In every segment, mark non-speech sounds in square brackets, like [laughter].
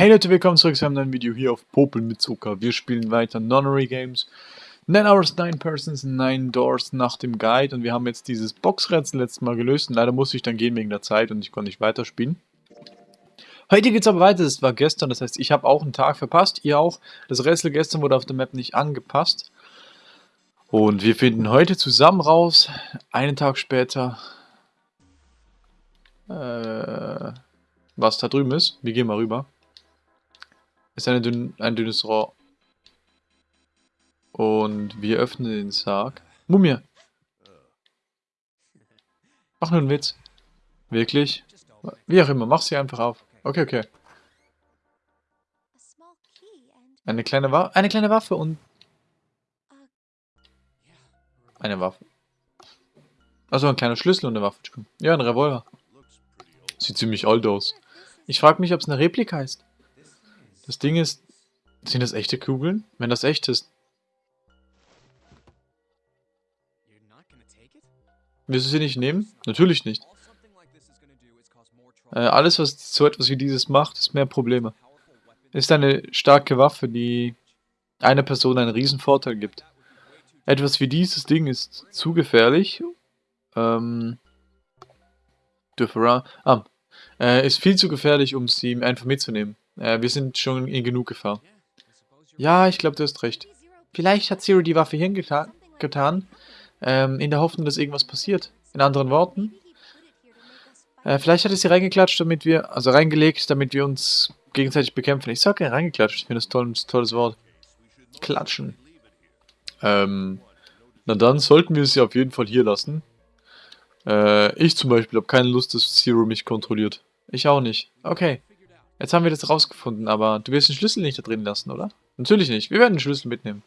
Hey Leute, willkommen zurück zu einem neuen Video hier auf Popel mit Zucker. Wir spielen weiter Nonary Games. 9 Hours, 9 Persons, 9 Doors nach dem Guide. Und wir haben jetzt dieses Boxrätsel letztes Mal gelöst. Und leider musste ich dann gehen wegen der Zeit und ich konnte nicht weiterspielen. Heute geht es aber weiter. Das war gestern, das heißt, ich habe auch einen Tag verpasst. Ihr auch. Das Rätsel gestern wurde auf der Map nicht angepasst. Und wir finden heute zusammen raus, einen Tag später, äh, was da drüben ist. Wir gehen mal rüber. Ist dünn, ein dünnes Rohr. Und wir öffnen den Sarg. Mumie! Mach nur einen Witz. Wirklich? Wie auch immer, mach sie einfach auf. Okay, okay. Eine kleine, Wa eine kleine Waffe und... Eine Waffe. Also ein kleiner Schlüssel und eine Waffe. Ja, ein Revolver. Sieht ziemlich alt aus. Ich frage mich, ob es eine Replika ist. Das Ding ist, sind das echte Kugeln? Wenn das echt ist. Willst du sie nicht nehmen? Natürlich nicht. Äh, alles, was so etwas wie dieses macht, ist mehr Probleme. Ist eine starke Waffe, die einer Person einen riesen Vorteil gibt. Etwas wie dieses Ding ist zu gefährlich. Ähm, Differa ah, äh, ist viel zu gefährlich, um sie einfach mitzunehmen. Äh, wir sind schon in genug Gefahr. Ja, ich glaube, du hast recht. Vielleicht hat Zero die Waffe hingetan, ähm, in der Hoffnung, dass irgendwas passiert. In anderen Worten, äh, vielleicht hat er sie reingeklatscht, damit wir, also reingelegt, damit wir uns gegenseitig bekämpfen. Ich sage ja reingeklatscht, ich finde das toll, ein tolles Wort. Klatschen. Ähm, na dann sollten wir sie auf jeden Fall hier lassen. Äh, ich zum Beispiel habe keine Lust, dass Zero mich kontrolliert. Ich auch nicht. Okay. Jetzt haben wir das rausgefunden, aber du wirst den Schlüssel nicht da drin lassen, oder? Natürlich nicht. Wir werden den Schlüssel mitnehmen.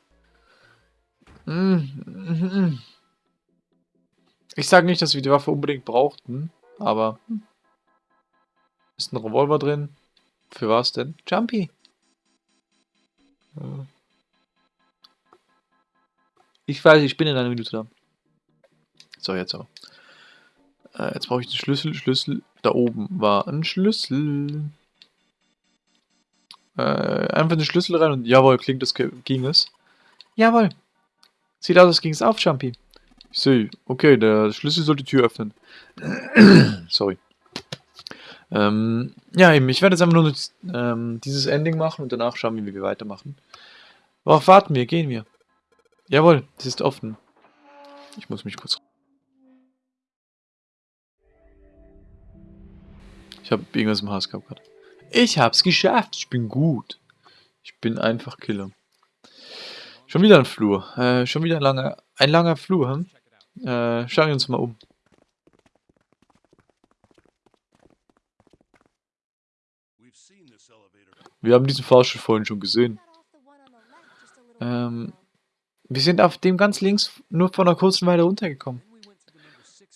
Ich sage nicht, dass wir die Waffe unbedingt brauchten, aber... Ist ein Revolver drin? Für was denn? Jumpy! Ich weiß, ich bin in einer Minute da. So, jetzt aber. Äh, jetzt brauche ich den Schlüssel. Schlüssel. Da oben war ein Schlüssel. Äh, einfach den Schlüssel rein und jawohl, klingt das ging es. Jawohl. Sieht aus, als ging es auf, Jumpy. Ich sehe. Okay, der Schlüssel soll die Tür öffnen. [clears throat] Sorry. Ähm, ja, eben, ich werde jetzt einfach nur ähm, dieses Ending machen und danach schauen wir, wie wir weitermachen. Worauf warten wir? Gehen wir. Jawohl, es ist offen. Ich muss mich kurz... Ich habe irgendwas im Haus gehabt gerade. Ich hab's geschafft. Ich bin gut. Ich bin einfach Killer. Schon wieder ein Flur. Äh, schon wieder ein langer, ein langer Flur. Hm? Äh, schauen wir uns mal um. Wir haben diesen Fahrstuhl vorhin schon gesehen. Ähm, wir sind auf dem ganz links nur von einer kurzen Weile runtergekommen.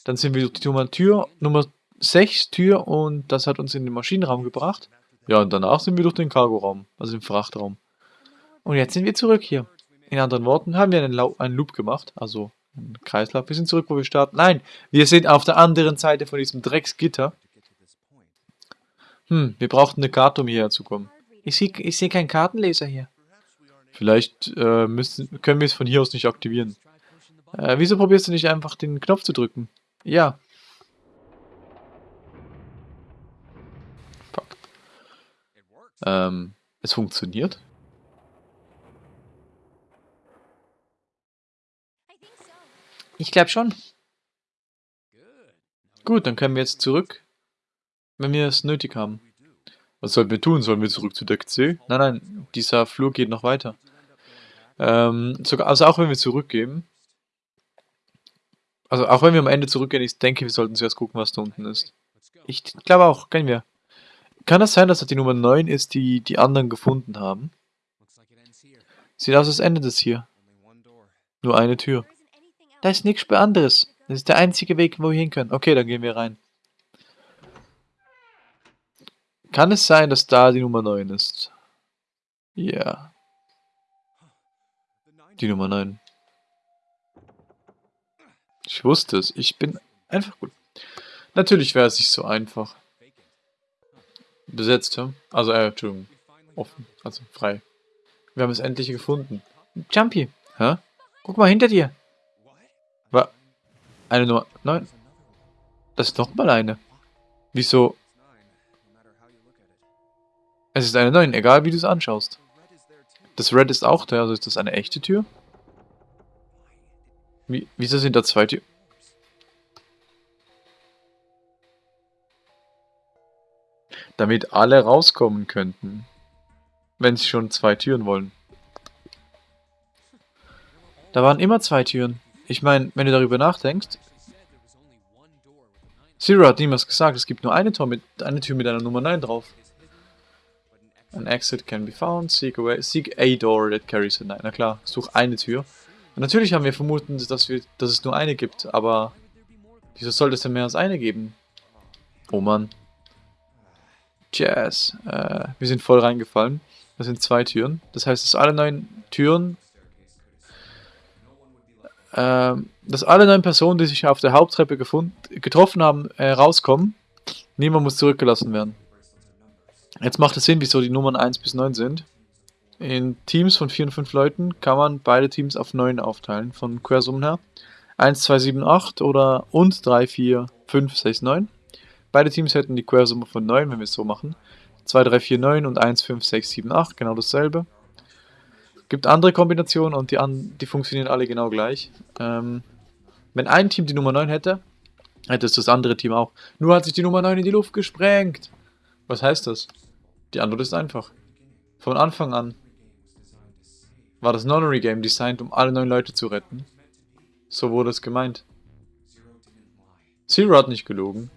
Dann sind wir durch die Nummer Tür, Nummer 6 Tür und das hat uns in den Maschinenraum gebracht. Ja, und danach sind wir durch den Cargoraum, also den Frachtraum. Und jetzt sind wir zurück hier. In anderen Worten haben wir einen, einen Loop gemacht, also einen Kreislauf. Wir sind zurück, wo wir starten. Nein, wir sind auf der anderen Seite von diesem Drecksgitter. Hm, wir brauchten eine Karte, um hierher zu kommen. Ich sehe ich seh keinen Kartenleser hier. Vielleicht äh, müssen, können wir es von hier aus nicht aktivieren. Äh, wieso probierst du nicht einfach den Knopf zu drücken? Ja, Ähm, es funktioniert. Ich glaube schon. Gut, dann können wir jetzt zurück, wenn wir es nötig haben. Was sollen wir tun? Sollen wir zurück zu Deck C? Nein, nein, dieser Flur geht noch weiter. Ähm, sogar, also auch wenn wir zurückgehen, also auch wenn wir am Ende zurückgehen, ich denke, wir sollten zuerst gucken, was da unten ist. Ich glaube auch, können wir. Kann das sein, dass das die Nummer 9 ist, die die anderen gefunden haben? Sieht aus, als endet es hier. Nur eine Tür. Da ist nichts anderes. Das ist der einzige Weg, wo wir hin können. Okay, dann gehen wir rein. Kann es sein, dass da die Nummer 9 ist? Ja. Die Nummer 9. Ich wusste es. Ich bin einfach gut. Natürlich wäre es nicht so einfach besetzt haben. Also, äh, Entschuldigung, offen, also frei. Wir haben es endlich gefunden. Jumpy, hä? Guck mal hinter dir. War eine Nummer 9? Das ist nochmal eine. Wieso? Es ist eine 9, egal wie du es anschaust. Das Red ist auch da, also ist das eine echte Tür? Wie, wieso sind da zwei Türen? Damit alle rauskommen könnten. Wenn sie schon zwei Türen wollen. Da waren immer zwei Türen. Ich meine, wenn du darüber nachdenkst... Zero hat niemals gesagt, es gibt nur eine, Tor mit, eine Tür mit einer Nummer 9 drauf. An exit can be found. Seek, away, seek a door that carries a 9. Na klar, such eine Tür. Und natürlich haben wir vermuten, dass, wir, dass es nur eine gibt, aber... Wieso sollte es denn mehr als eine geben? Oh Mann. Jazz. Äh, wir sind voll reingefallen. Das sind zwei Türen. Das heißt, dass alle neun Türen... Äh, dass alle neun Personen, die sich auf der Haupttreppe gefunden, getroffen haben, äh, rauskommen. Niemand muss zurückgelassen werden. Jetzt macht es Sinn, wieso die Nummern 1 bis 9 sind. In Teams von 4 und 5 Leuten kann man beide Teams auf 9 aufteilen, von Quersummen her. 1, 2, 7, 8 oder und 3, 4, 5, 6, 9. Beide Teams hätten die Quersumme von 9, wenn wir es so machen. 2, 3, 4, 9 und 1, 5, 6, 7, 8, genau dasselbe. Gibt andere Kombinationen und die, an, die funktionieren alle genau gleich. Ähm, wenn ein Team die Nummer 9 hätte, hätte es das andere Team auch. Nur hat sich die Nummer 9 in die Luft gesprengt. Was heißt das? Die Antwort ist einfach. Von Anfang an war das Nonary Game designt, um alle neun Leute zu retten. So wurde es gemeint. Zero hat nicht gelogen.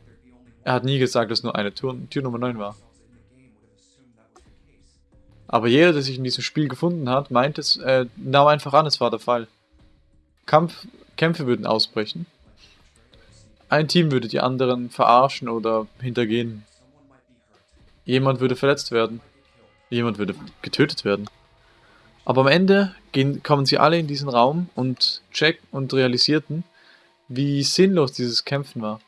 Er hat nie gesagt, dass nur eine Tür, Tür Nummer 9 war. Aber jeder, der sich in diesem Spiel gefunden hat, meint es, äh, nahm einfach an, es war der Fall. Kampf, Kämpfe würden ausbrechen. Ein Team würde die anderen verarschen oder hintergehen. Jemand würde verletzt werden. Jemand würde getötet werden. Aber am Ende gehen, kommen sie alle in diesen Raum und checken und realisierten, wie sinnlos dieses Kämpfen war.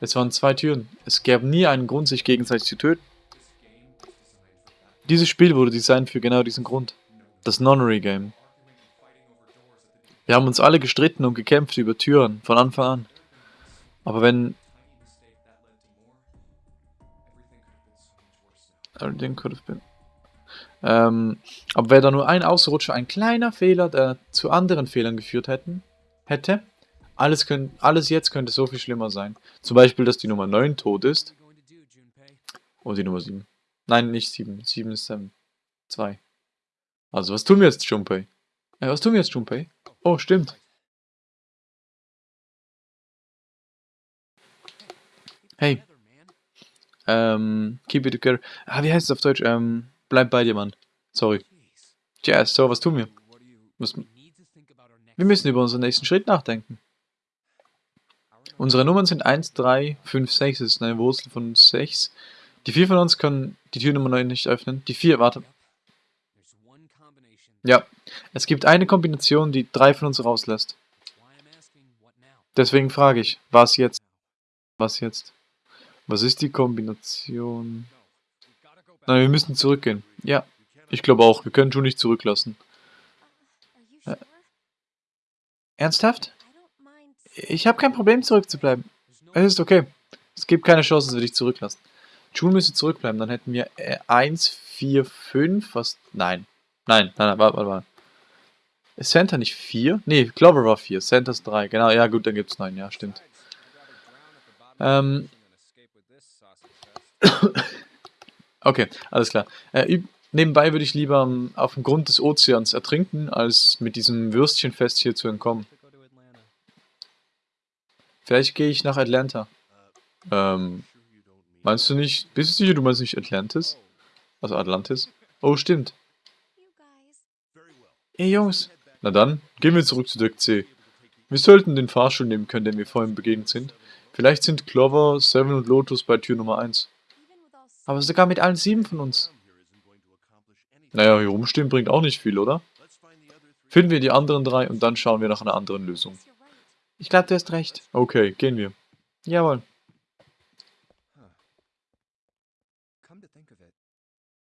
Es waren zwei Türen. Es gäbe nie einen Grund, sich gegenseitig zu töten. Dieses Spiel wurde designt für genau diesen Grund. Das Nonary Game. Wir haben uns alle gestritten und gekämpft über Türen, von Anfang an. Aber wenn... Everything could have been... Ähm, aber wäre da nur ein Ausrutscher, ein kleiner Fehler, der zu anderen Fehlern geführt hätten, hätte, alles, könnt, alles jetzt könnte so viel schlimmer sein. Zum Beispiel, dass die Nummer 9 tot ist. Und die Nummer 7. Nein, nicht 7. 7 ist 7. 2. Also, was tun wir jetzt, Junpei? Äh, was tun wir jetzt, Junpei? Oh, stimmt. Hey. Ähm, keep it together. Ah, wie heißt es auf Deutsch? Ähm, bleib bei dir, Mann. Sorry. Tja, so, was tun wir? Wir müssen über unseren nächsten Schritt nachdenken. Unsere Nummern sind 1, 3, 5, 6. Das ist eine Wurzel von 6. Die vier von uns können die Tür Nummer 9 nicht öffnen. Die vier, warte. Ja, es gibt eine Kombination, die drei von uns rauslässt. Deswegen frage ich, was jetzt? Was jetzt? Was ist die Kombination? Nein, wir müssen zurückgehen. Ja, ich glaube auch. Wir können schon nicht zurücklassen. Äh, ernsthaft? Ich habe kein Problem zurückzubleiben. Es ist okay. Es gibt keine Chance, dass wir dich zurücklassen. June müsste zurückbleiben. Dann hätten wir äh, 1, 4, 5. Was? Nein. Nein, nein, nein, warte, warte, warte. Ist Santa nicht 4? Nee, Clover war 4. Santa ist 3. Genau, ja gut, dann gibt es 9. Ja, stimmt. Ähm. [coughs] okay, alles klar. Äh, nebenbei würde ich lieber um, auf dem Grund des Ozeans ertrinken, als mit diesem Würstchenfest hier zu entkommen. Vielleicht gehe ich nach Atlanta. Ähm, meinst du nicht, bist du sicher, du meinst nicht Atlantis? Also Atlantis? Oh, stimmt. Ey Jungs. Na dann, gehen wir zurück zu Deck C. Wir sollten den Fahrstuhl nehmen können, den wir vorhin begegnet sind. Vielleicht sind Clover, Seven und Lotus bei Tür Nummer 1. Aber sogar mit allen sieben von uns. Naja, hier rumstehen bringt auch nicht viel, oder? Finden wir die anderen drei und dann schauen wir nach einer anderen Lösung. Ich glaube, du hast recht. Okay, gehen wir. Jawohl.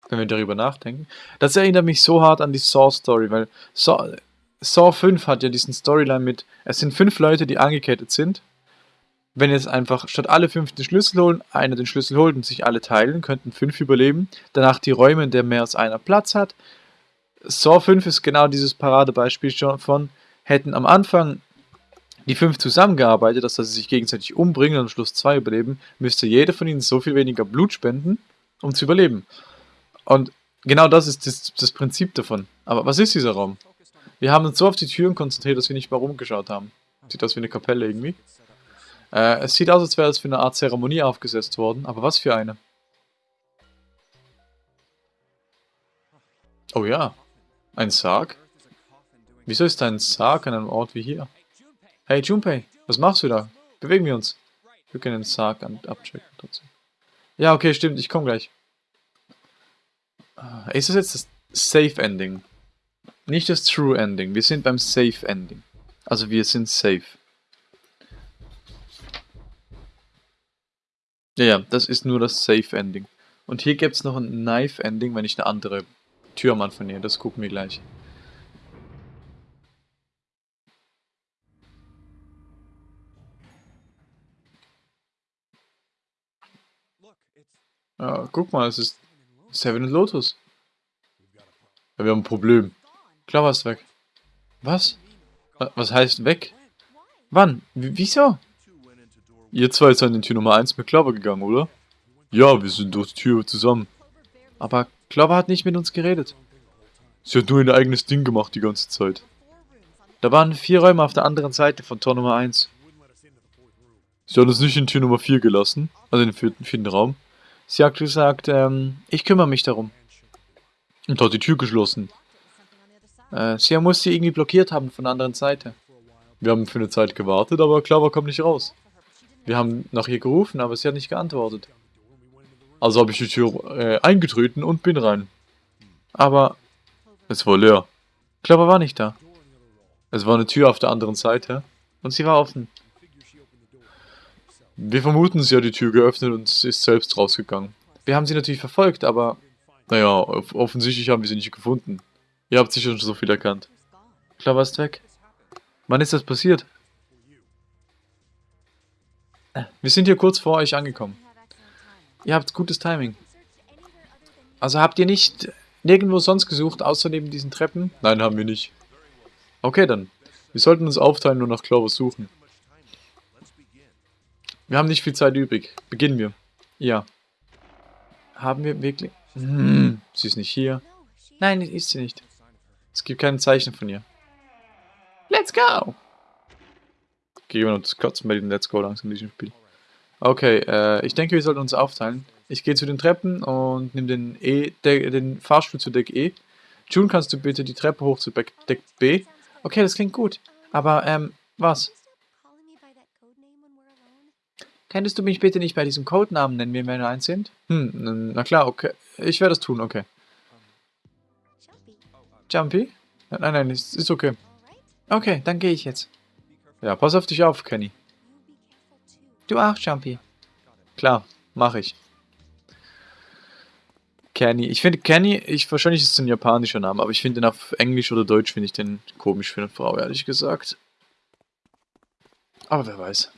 wenn wir darüber nachdenken. Das erinnert mich so hart an die Saw-Story, weil Saw, Saw 5 hat ja diesen Storyline mit, es sind fünf Leute, die angekettet sind. Wenn jetzt einfach statt alle fünf den Schlüssel holen, einer den Schlüssel holt und sich alle teilen, könnten fünf überleben. Danach die Räume, in denen mehr als einer Platz hat. Saw 5 ist genau dieses Paradebeispiel schon von, hätten am Anfang die fünf zusammengearbeitet, dass sie sich gegenseitig umbringen und am Schluss zwei überleben, müsste jeder von ihnen so viel weniger Blut spenden, um zu überleben. Und genau das ist das, das Prinzip davon. Aber was ist dieser Raum? Wir haben uns so auf die Türen konzentriert, dass wir nicht mal rumgeschaut haben. Sieht aus wie eine Kapelle irgendwie. Äh, es sieht aus, als wäre es für eine Art Zeremonie aufgesetzt worden, aber was für eine? Oh ja, ein Sarg? Wieso ist ein Sarg an einem Ort wie hier? Hey Junpei, was machst du da? Bewegen wir uns. Wir können den Sarg abchecken trotzdem. Ja, okay, stimmt, ich komme gleich. Ah, ist das jetzt das Safe Ending? Nicht das True Ending. Wir sind beim Safe Ending. Also wir sind safe. Ja, ja, das ist nur das Safe Ending. Und hier gibt es noch ein Knife Ending, wenn ich eine andere Tür am Anfang nähe. Das gucken wir gleich. Ja, guck mal, es ist Seven Lotus. Ja, wir haben ein Problem. Clover ist weg. Was? Was heißt weg? Wann? W wieso? Ihr zwei seid in Tür Nummer 1 mit Clover gegangen, oder? Ja, wir sind durch die Tür zusammen. Aber Clover hat nicht mit uns geredet. Sie hat nur ihr eigenes Ding gemacht die ganze Zeit. Da waren vier Räume auf der anderen Seite von Tor Nummer 1. Sie hat uns nicht in Tür Nummer 4 gelassen, also in den vierten, vierten Raum. Sie hat gesagt, ähm, ich kümmere mich darum. Und hat die Tür geschlossen. Äh, sie muss sie irgendwie blockiert haben von der anderen Seite. Wir haben für eine Zeit gewartet, aber Clover kommt nicht raus. Wir haben nach ihr gerufen, aber sie hat nicht geantwortet. Also habe ich die Tür äh, eingetreten und bin rein. Aber es war leer. Clover war nicht da. Es war eine Tür auf der anderen Seite und sie war offen. Wir vermuten, sie hat die Tür geöffnet und ist selbst rausgegangen. Wir haben sie natürlich verfolgt, aber naja, offensichtlich haben wir sie nicht gefunden. Ihr habt sicher schon so viel erkannt. Klar, ist weg. Wann ist das passiert? Wir sind hier kurz vor euch angekommen. Ihr habt gutes Timing. Also habt ihr nicht nirgendwo sonst gesucht, außer neben diesen Treppen? Nein, haben wir nicht. Okay, dann. Wir sollten uns aufteilen und nach Clovis suchen. Wir haben nicht viel Zeit übrig. Beginnen wir. Ja. Haben wir wirklich... Hm, sie ist nicht hier. Nein, ist sie nicht. Es gibt kein Zeichen von ihr. Let's go! Gehen wir das Kotzen bei diesem Let's Go langsam in diesem Spiel. Okay, äh, ich denke, wir sollten uns aufteilen. Ich gehe zu den Treppen und nehme den, e, den Fahrstuhl zu Deck E. June, kannst du bitte die Treppe hoch zu Deck B? Okay, das klingt gut. Aber, ähm, was? Könntest du mich bitte nicht bei diesem Codenamen nennen, wenn wir eins sind? Hm, na klar, okay. Ich werde es tun, okay. Jumpy? Nein, nein, ist, ist okay. Okay, dann gehe ich jetzt. Ja, pass auf dich auf, Kenny. Du auch, Jumpy. Klar, mache ich. Kenny. Ich finde Kenny, ich, wahrscheinlich ist es ein japanischer Name, aber ich finde den auf Englisch oder Deutsch finde ich den komisch für eine Frau, ehrlich gesagt. Aber wer weiß.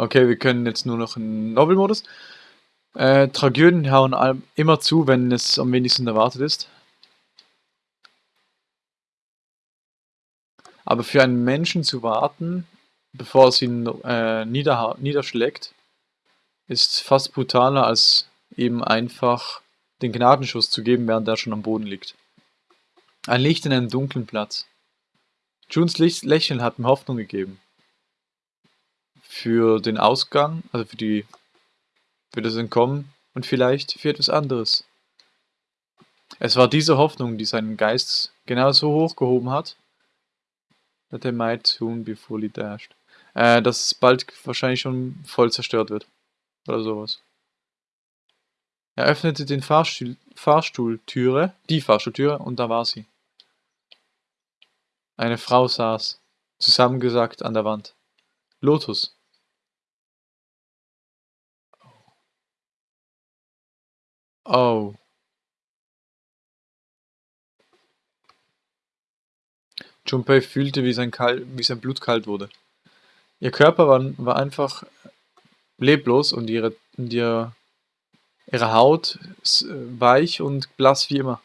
Okay, wir können jetzt nur noch einen Novel-Modus. Äh, Tragödien hauen immer zu, wenn es am wenigsten erwartet ist. Aber für einen Menschen zu warten, bevor es ihn äh, niederschlägt, ist fast brutaler, als eben einfach den Gnadenschuss zu geben, während er schon am Boden liegt. Ein Licht in einem dunklen Platz. Junes Lächeln hat ihm Hoffnung gegeben für den Ausgang, also für die für das Entkommen und vielleicht für etwas anderes. Es war diese Hoffnung, die seinen Geist genauso hochgehoben hat, that they might soon be fully dashed. Äh, dass es bald wahrscheinlich schon voll zerstört wird. Oder sowas. Er öffnete den Fahrstuhl, Fahrstuhltüre, die Fahrstuhltüre, und da war sie. Eine Frau saß, zusammengesackt an der Wand. Lotus. Oh. Junpei fühlte, wie sein, Kal wie sein Blut kalt wurde. Ihr Körper war, war einfach leblos und ihre, und ihre, ihre Haut weich und blass wie immer.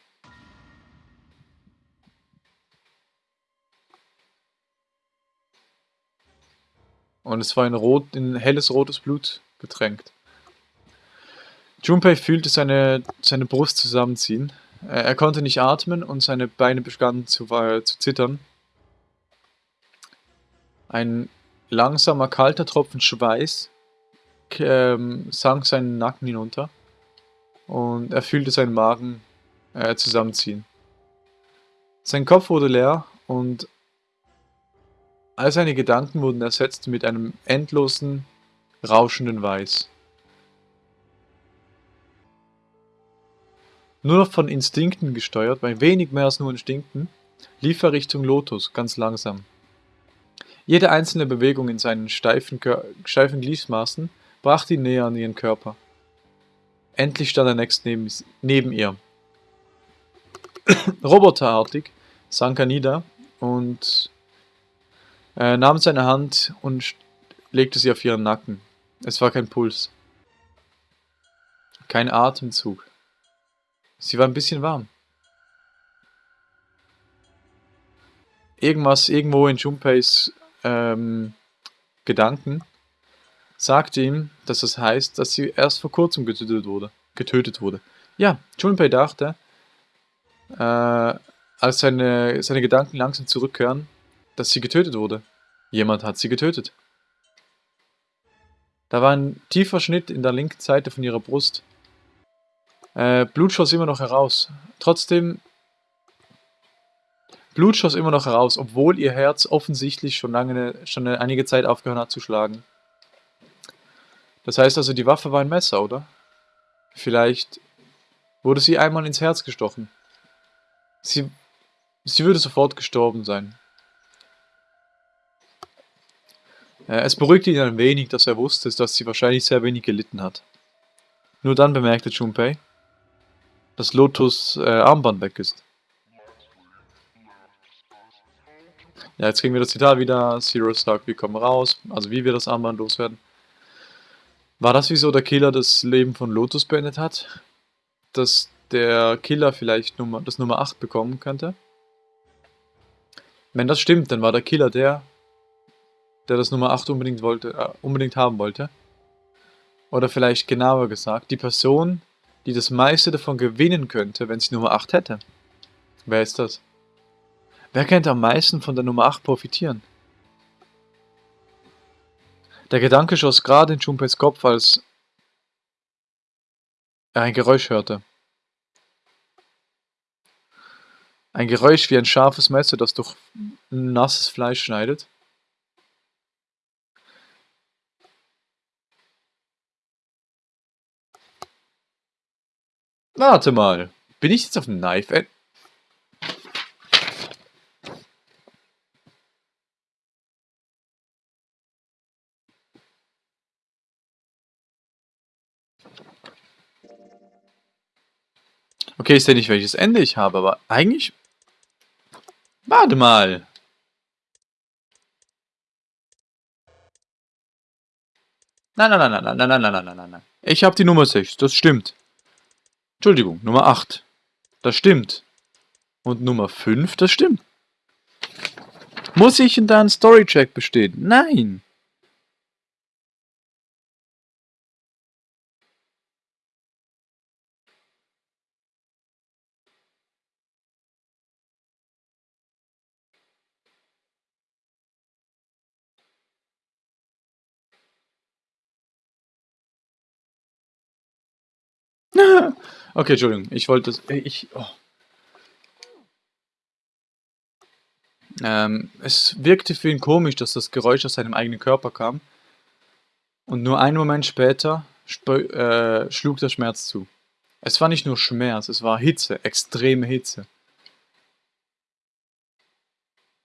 Und es war in, rot, in helles rotes Blut getränkt. Junpei fühlte seine, seine Brust zusammenziehen. Er, konnte nicht atmen und seine Beine begannen zu, äh, zu zittern. Ein langsamer, kalter Tropfen Schweiß ähm, sank seinen Nacken hinunter und er fühlte seinen Magen äh, zusammenziehen. Sein Kopf wurde leer und All seine Gedanken wurden ersetzt mit einem endlosen, rauschenden Weiß. Nur noch von Instinkten gesteuert, bei wenig mehr als nur Instinkten, lief er Richtung Lotus, ganz langsam. Jede einzelne Bewegung in seinen steifen, steifen Gliedmaßen brachte ihn näher an ihren Körper. Endlich stand er nächst neben, neben ihr. [coughs] Roboterartig sank er nieder und er nahm seine Hand und legte sie auf ihren Nacken. Es war kein Puls. Kein Atemzug. Sie war ein bisschen warm. Irgendwas irgendwo in Junpeis ähm, Gedanken sagte ihm, dass das heißt, dass sie erst vor kurzem getötet wurde. Getötet wurde. Ja, Junpei dachte, äh, als seine, seine Gedanken langsam zurückkehren, dass sie getötet wurde. Jemand hat sie getötet. Da war ein tiefer Schnitt in der linken Seite von ihrer Brust. Äh, Blut schoss immer noch heraus. Trotzdem... Blut schoss immer noch heraus, obwohl ihr Herz offensichtlich schon, lange, schon einige Zeit aufgehört hat zu schlagen. Das heißt also, die Waffe war ein Messer, oder? Vielleicht wurde sie einmal ins Herz gestochen. Sie, sie würde sofort gestorben sein. Äh, es beruhigte ihn ein wenig, dass er wusste, dass sie wahrscheinlich sehr wenig gelitten hat. Nur dann bemerkte Junpei, dass Lotus äh, Armband weg ist. Ja, jetzt kriegen wir das Zitat wieder. Zero sagt, wir kommen raus. Also wie wir das Armband loswerden. War das wieso der Killer das Leben von Lotus beendet hat? Dass der Killer vielleicht Nummer, das Nummer 8 bekommen könnte? Wenn das stimmt, dann war der Killer der, der das Nummer 8 unbedingt, wollte, äh, unbedingt haben wollte. Oder vielleicht genauer gesagt, die Person, die das meiste davon gewinnen könnte, wenn sie Nummer 8 hätte. Wer ist das? Wer könnte am meisten von der Nummer 8 profitieren? Der Gedanke schoss gerade in Junpeis Kopf, als er ein Geräusch hörte. Ein Geräusch wie ein scharfes Messer, das durch nasses Fleisch schneidet. Warte mal. Bin ich jetzt auf dem Knife End? Okay, ich sehe nicht, welches Ende ich habe, aber eigentlich... Warte mal. Nein, nein, nein, nein, nein, nein, nein, nein, nein, nein, nein. Ich habe die Nummer 6, das stimmt. Entschuldigung, Nummer 8. Das stimmt. Und Nummer 5, das stimmt. Muss ich in da einen Storycheck bestehen? Nein. [laughs] Okay, Entschuldigung, ich wollte es. Ich. Oh. Ähm, es wirkte für ihn komisch, dass das Geräusch aus seinem eigenen Körper kam. Und nur einen Moment später äh, schlug der Schmerz zu. Es war nicht nur Schmerz, es war Hitze, extreme Hitze.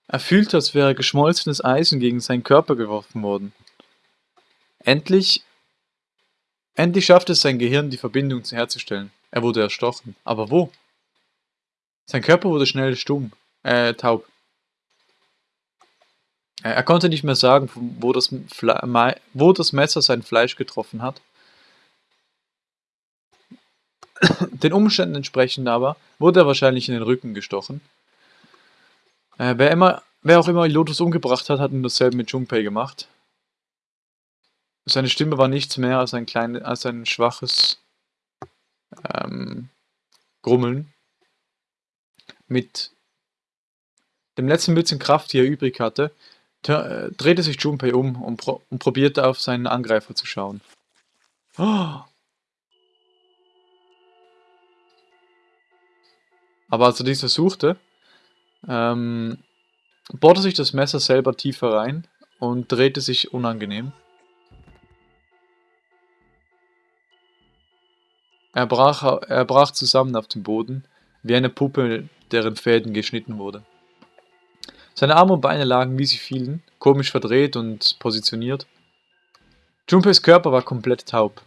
Er fühlte, als wäre geschmolzenes Eisen gegen seinen Körper geworfen worden. Endlich, endlich schaffte es sein Gehirn, die Verbindung herzustellen. Er wurde erstochen. Aber wo? Sein Körper wurde schnell stumm, äh, taub. Er konnte nicht mehr sagen, wo das, wo das Messer sein Fleisch getroffen hat. Den Umständen entsprechend aber wurde er wahrscheinlich in den Rücken gestochen. Äh, wer, immer, wer auch immer Lotus umgebracht hat, hat nun dasselbe mit Junpei gemacht. Seine Stimme war nichts mehr als ein, klein, als ein schwaches ähm, Grummeln. Mit dem letzten bisschen Kraft, die er übrig hatte, äh, drehte sich Junpei um und, pro und, probierte auf seinen Angreifer zu schauen. Oh. [gasps] Aber als er dies versuchte, ähm, bohrte sich das Messer selber tiefer rein und drehte sich unangenehm. Er brach, er brach zusammen auf dem Boden, wie eine Puppe, deren Fäden geschnitten wurde. Seine Arme und Beine lagen, wie sie fielen, komisch verdreht und positioniert. Junpeis Körper war komplett taub.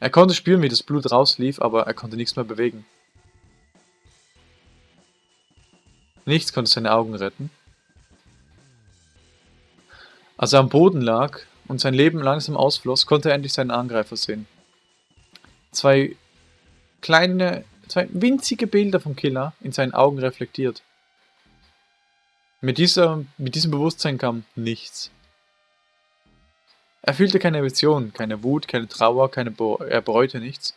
Er konnte spüren, wie das Blut rauslief, aber er konnte nichts mehr bewegen. Nichts konnte seine Augen retten. Als er am Boden lag und sein Leben langsam ausfloss, konnte er endlich seinen Angreifer sehen. Zwei kleine, zwei winzige Bilder vom Killer in seinen Augen reflektiert. Mit, dieser, mit diesem Bewusstsein kam nichts. Er fühlte keine Emotionen, keine Wut, keine Trauer, keine er bereute nichts.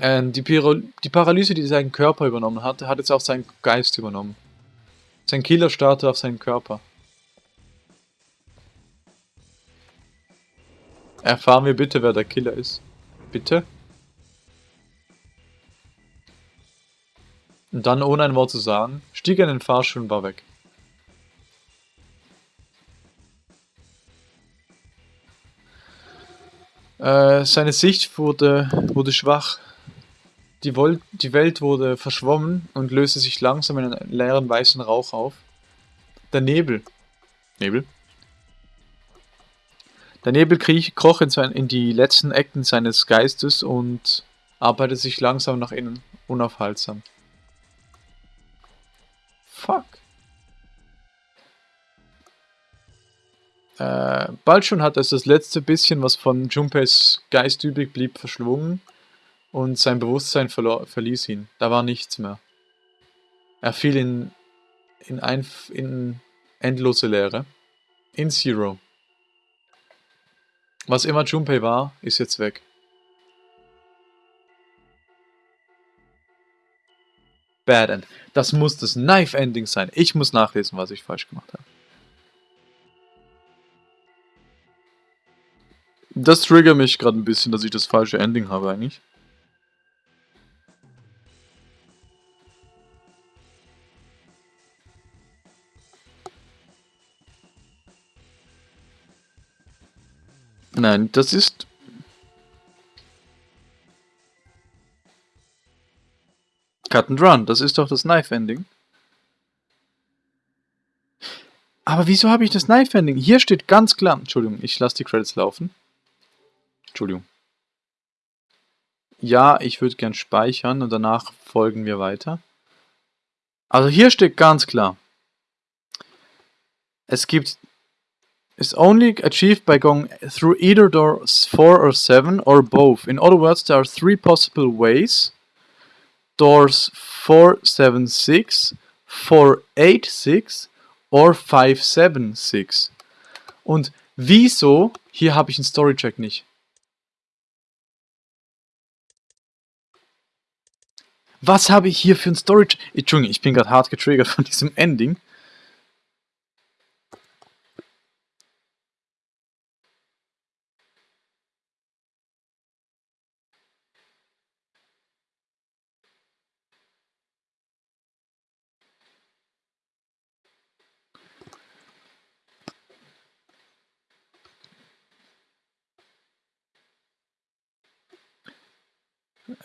Ähm, die, die, Paralyse, die seinen Körper übernommen hatte, hat jetzt auch seinen Geist übernommen. Sein Killer starrte auf seinen Körper. Erfahren wir bitte, wer der Killer ist. Bitte? Und dann, ohne ein Wort zu sagen, stieg er in den Fahrstuhl und war weg. Äh, seine Sicht wurde, wurde schwach. Die, Vol die Welt wurde verschwommen und löste sich langsam in einen leeren weißen Rauch auf. Der Nebel. Nebel? Der Nebel kroch in, sein, in die letzten Ecken seines Geistes und arbeitete sich langsam nach innen, unaufhaltsam. Fuck. Äh, bald schon hat es das letzte bisschen, was von Junpeis Geist übrig blieb, verschlungen und sein Bewusstsein verließ ihn. Da war nichts mehr. Er fiel in, in, ein, in endlose Leere. In Zero. Was immer Junpei war, ist jetzt weg. Bad End. Das muss das Knife Ending sein. Ich muss nachlesen, was ich falsch gemacht habe. Das triggert mich gerade ein bisschen, dass ich das falsche Ending habe eigentlich. Nein, das ist... Cut and Run, das ist doch das Knife-Ending. Aber wieso habe ich das Knife-Ending? Hier steht ganz klar... Entschuldigung, ich lasse die Credits laufen. Entschuldigung. Ja, ich würde gern speichern und danach folgen wir weiter. Also hier steht ganz klar. Es gibt is only achieved by going through either doors 4 or 7 or both. In other words, there are three possible ways. Doors 4, 7, 6, 4, 8, 6 or 5, 7, 6. Und wieso, hier habe ich einen Storycheck nicht. Was habe ich hier für einen Storycheck? Entschuldigung, ich bin gerade hart getriggert von diesem Ending.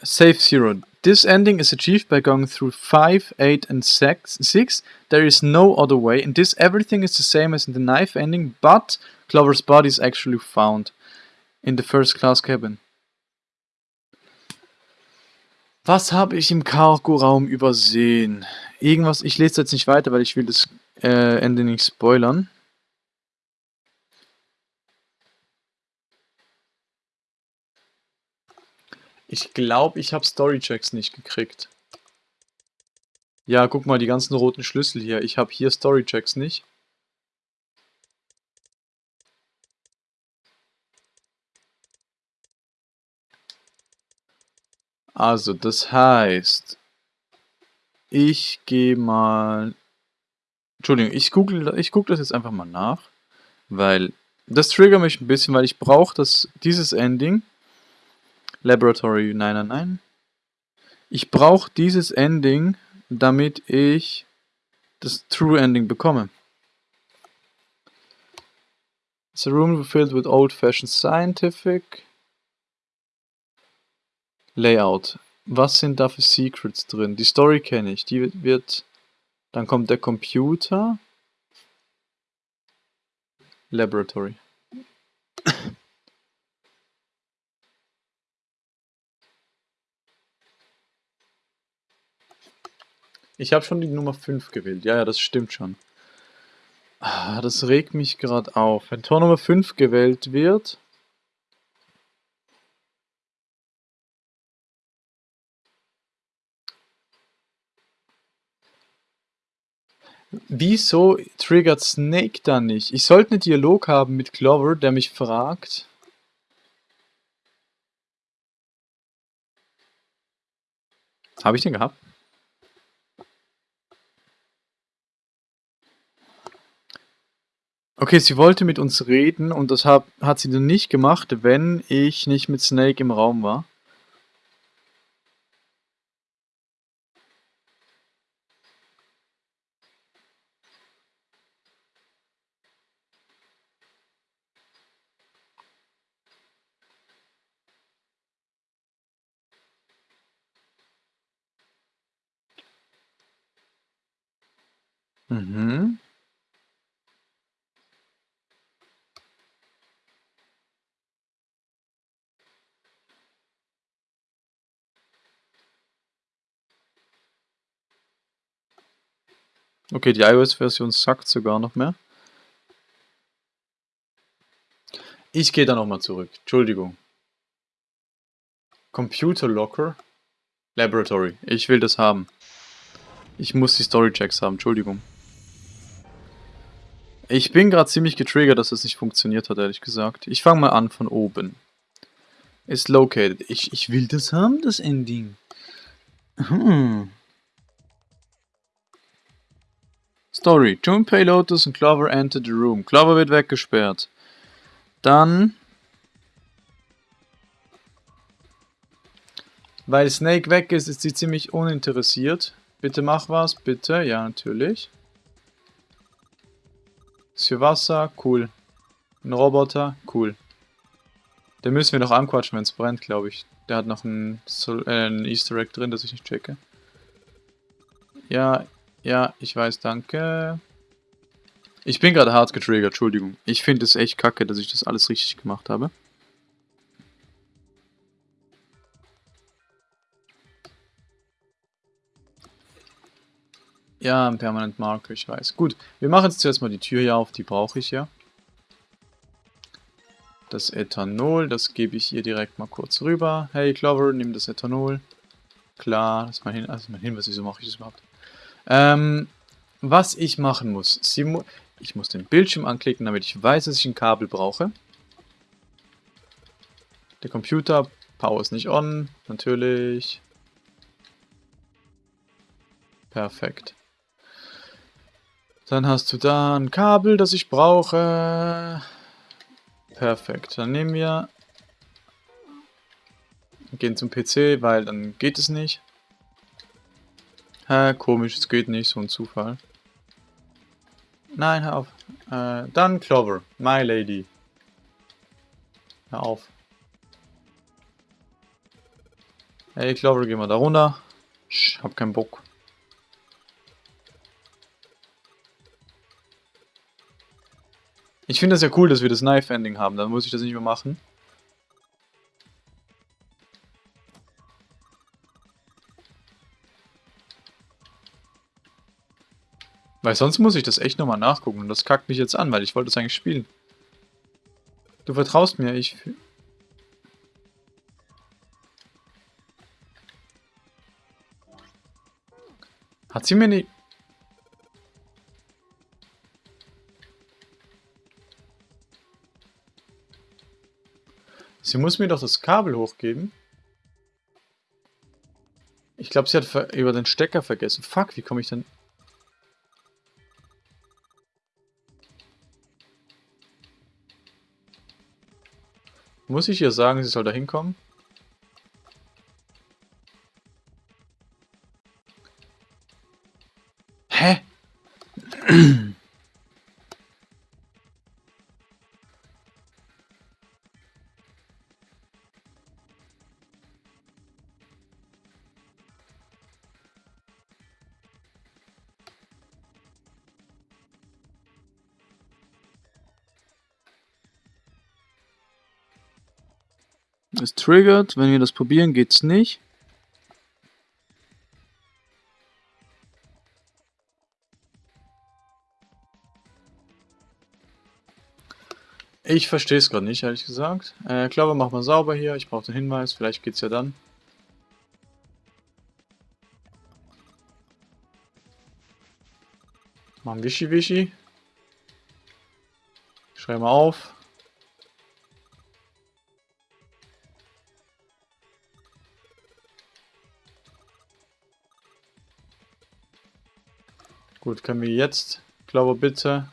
Save zero. This ending is achieved by going through 5, 8 and 6. 6. There is no other way. In this everything is the same as in the knife ending, but Clover's body is actually found in the first class cabin. Was habe ich im Cargo-Raum übersehen? Irgendwas, ich lese jetzt nicht weiter, weil ich will das äh, Ende nicht spoilern. Ich glaube, ich habe Storychecks nicht gekriegt. Ja, guck mal, die ganzen roten Schlüssel hier. Ich habe hier Storychecks nicht. Also, das heißt, ich gehe mal... Entschuldigung, ich google, ich google das jetzt einfach mal nach, weil das triggert mich ein bisschen, weil ich brauche dieses Ending. Laboratory 999. Ich brauche dieses Ending, damit ich das True Ending bekomme. It's a room filled with old-fashioned scientific Layout. Was sind da für Secrets drin? Die Story kenne ich. Die wird... Dann kommt der Computer. Laboratory. Ich habe schon die Nummer 5 gewählt. Ja, ja, das stimmt schon. Ah, das regt mich gerade auf. Wenn Tor Nummer 5 gewählt wird, Wieso triggert Snake dann nicht? Ich sollte einen Dialog haben mit Clover, der mich fragt. Habe ich den gehabt? Okay, sie wollte mit uns reden und das hab, hat sie dann nicht gemacht, wenn ich nicht mit Snake im Raum war. Mhm. Okay, die iOS-Version sagt sogar noch mehr. Ich gehe da nochmal zurück. Entschuldigung. Computer Locker. Laboratory. Ich will das haben. Ich muss die Story-Checks haben. Entschuldigung. Ich bin gerade ziemlich getriggert, dass das nicht funktioniert hat, ehrlich gesagt. Ich fange mal an von oben. Ist located. Ich, ich will das haben, das Ending. Hm. Story. Junpei, Lotus und Clover enter the room. Clover wird weggesperrt. Dann... Weil Snake weg ist, ist sie ziemlich uninteressiert. Bitte mach was, bitte. Ja, natürlich. Ist für Wasser, cool. Ein Roboter, cool. Den müssen wir noch anquatschen, wenn es brennt, glaube ich. Der hat noch ein, äh, ein Easter Egg drin, das ich nicht checke. Ja, ja, ich weiß, danke. Ich bin gerade hart getriggert, Entschuldigung. Ich finde es echt kacke, dass ich das alles richtig gemacht habe. Ja, ein Permanent Marker, ich weiß. Gut, wir machen jetzt zuerst mal die Tür hier auf, die brauche ich ja. Das Ethanol, das gebe ich ihr direkt mal kurz rüber. Hey Clover, nimm das Ethanol. Klar, das ist mein, Hin also mein Hinweis, wieso mache ich das überhaupt? Ähm, was ich machen muss. Mu ich muss den Bildschirm anklicken, damit ich weiß, dass ich ein Kabel brauche. Der Computer, Power ist nicht on, natürlich. Perfekt. Dann hast du da ein Kabel, das ich brauche. Perfekt. Dann nehmen wir... Gehen zum PC, weil dann geht es nicht. Hä, komisch, es geht nicht, so ein Zufall. Nein, hör auf. Äh, dann Clover, My Lady. Hör auf. Ey, ich glaube, gehen wir da runter. Ich hab keinen Bock. Ich finde das ja cool, dass wir das Knife-Ending haben. Dann muss ich das nicht mehr machen. Weil sonst muss ich das echt nochmal nachgucken. Und das kackt mich jetzt an, weil ich wollte es eigentlich spielen. Du vertraust mir, ich... Hat sie mir nicht... Sie muss mir doch das Kabel hochgeben. Ich glaube, sie hat über den Stecker vergessen. Fuck, wie komme ich denn... Muss ich ihr sagen, sie soll da hinkommen? Es triggert, wenn wir das probieren, geht's nicht. Ich verstehe es gerade nicht, ehrlich gesagt. Äh, glaube, mach mal sauber hier. Ich brauche den Hinweis. Vielleicht geht's ja dann. Machen Wischi-Wischi. Schreiben wir auf. Gut, können wir jetzt, glaube bitte.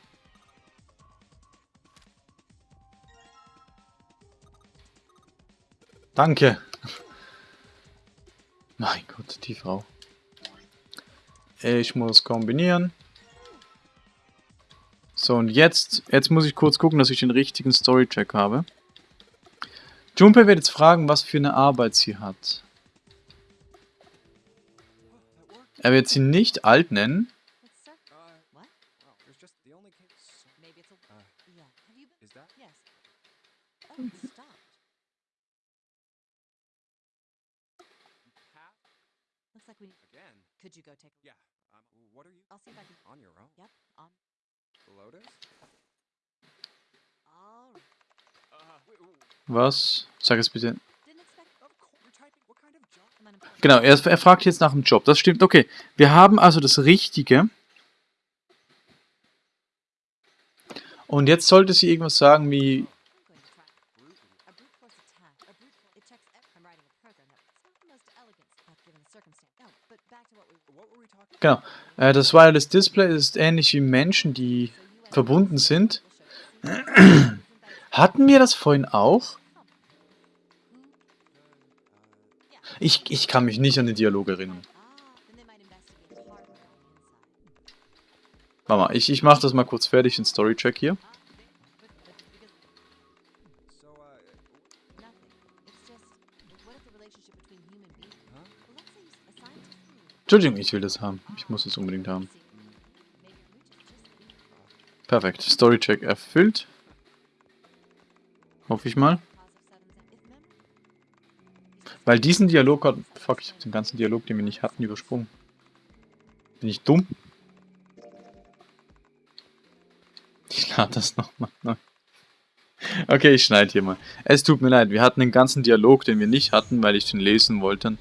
Danke. [laughs] Mein Gott, die Frau. Ich muss kombinieren. So, und jetzt, jetzt muss ich kurz gucken, dass ich den richtigen Story-Check habe. Junpei wird jetzt fragen, was für eine Arbeit sie hat. Er wird sie nicht alt nennen. Could you go take a Yeah. Um, what are you? I'll see if I can. On your own? Yep. On. Lotus? Was? Sag es bitte. Genau, er, er fragt jetzt nach dem Job. Das stimmt. Okay, wir haben also das Richtige. Und jetzt sollte sie irgendwas sagen wie Genau. Äh, das Wireless Display ist ähnlich wie Menschen, die verbunden sind. [clears throat] Hatten wir das vorhin auch? Ich, ich kann mich nicht an den Dialog erinnern. Mal, ich, ich mache das mal kurz fertig, den Storycheck hier. Entschuldigung, ich will das haben. Ich muss es unbedingt haben. Perfekt. Storycheck erfüllt. Hoffe ich mal. Weil diesen Dialog hat... Fuck, ich habe den ganzen Dialog, den wir nicht hatten, übersprungen. Bin ich dumm? Ich lade das nochmal neu. Okay, ich schneide hier mal. Es tut mir leid, wir hatten den ganzen Dialog, den wir nicht hatten, weil ich den lesen wollte.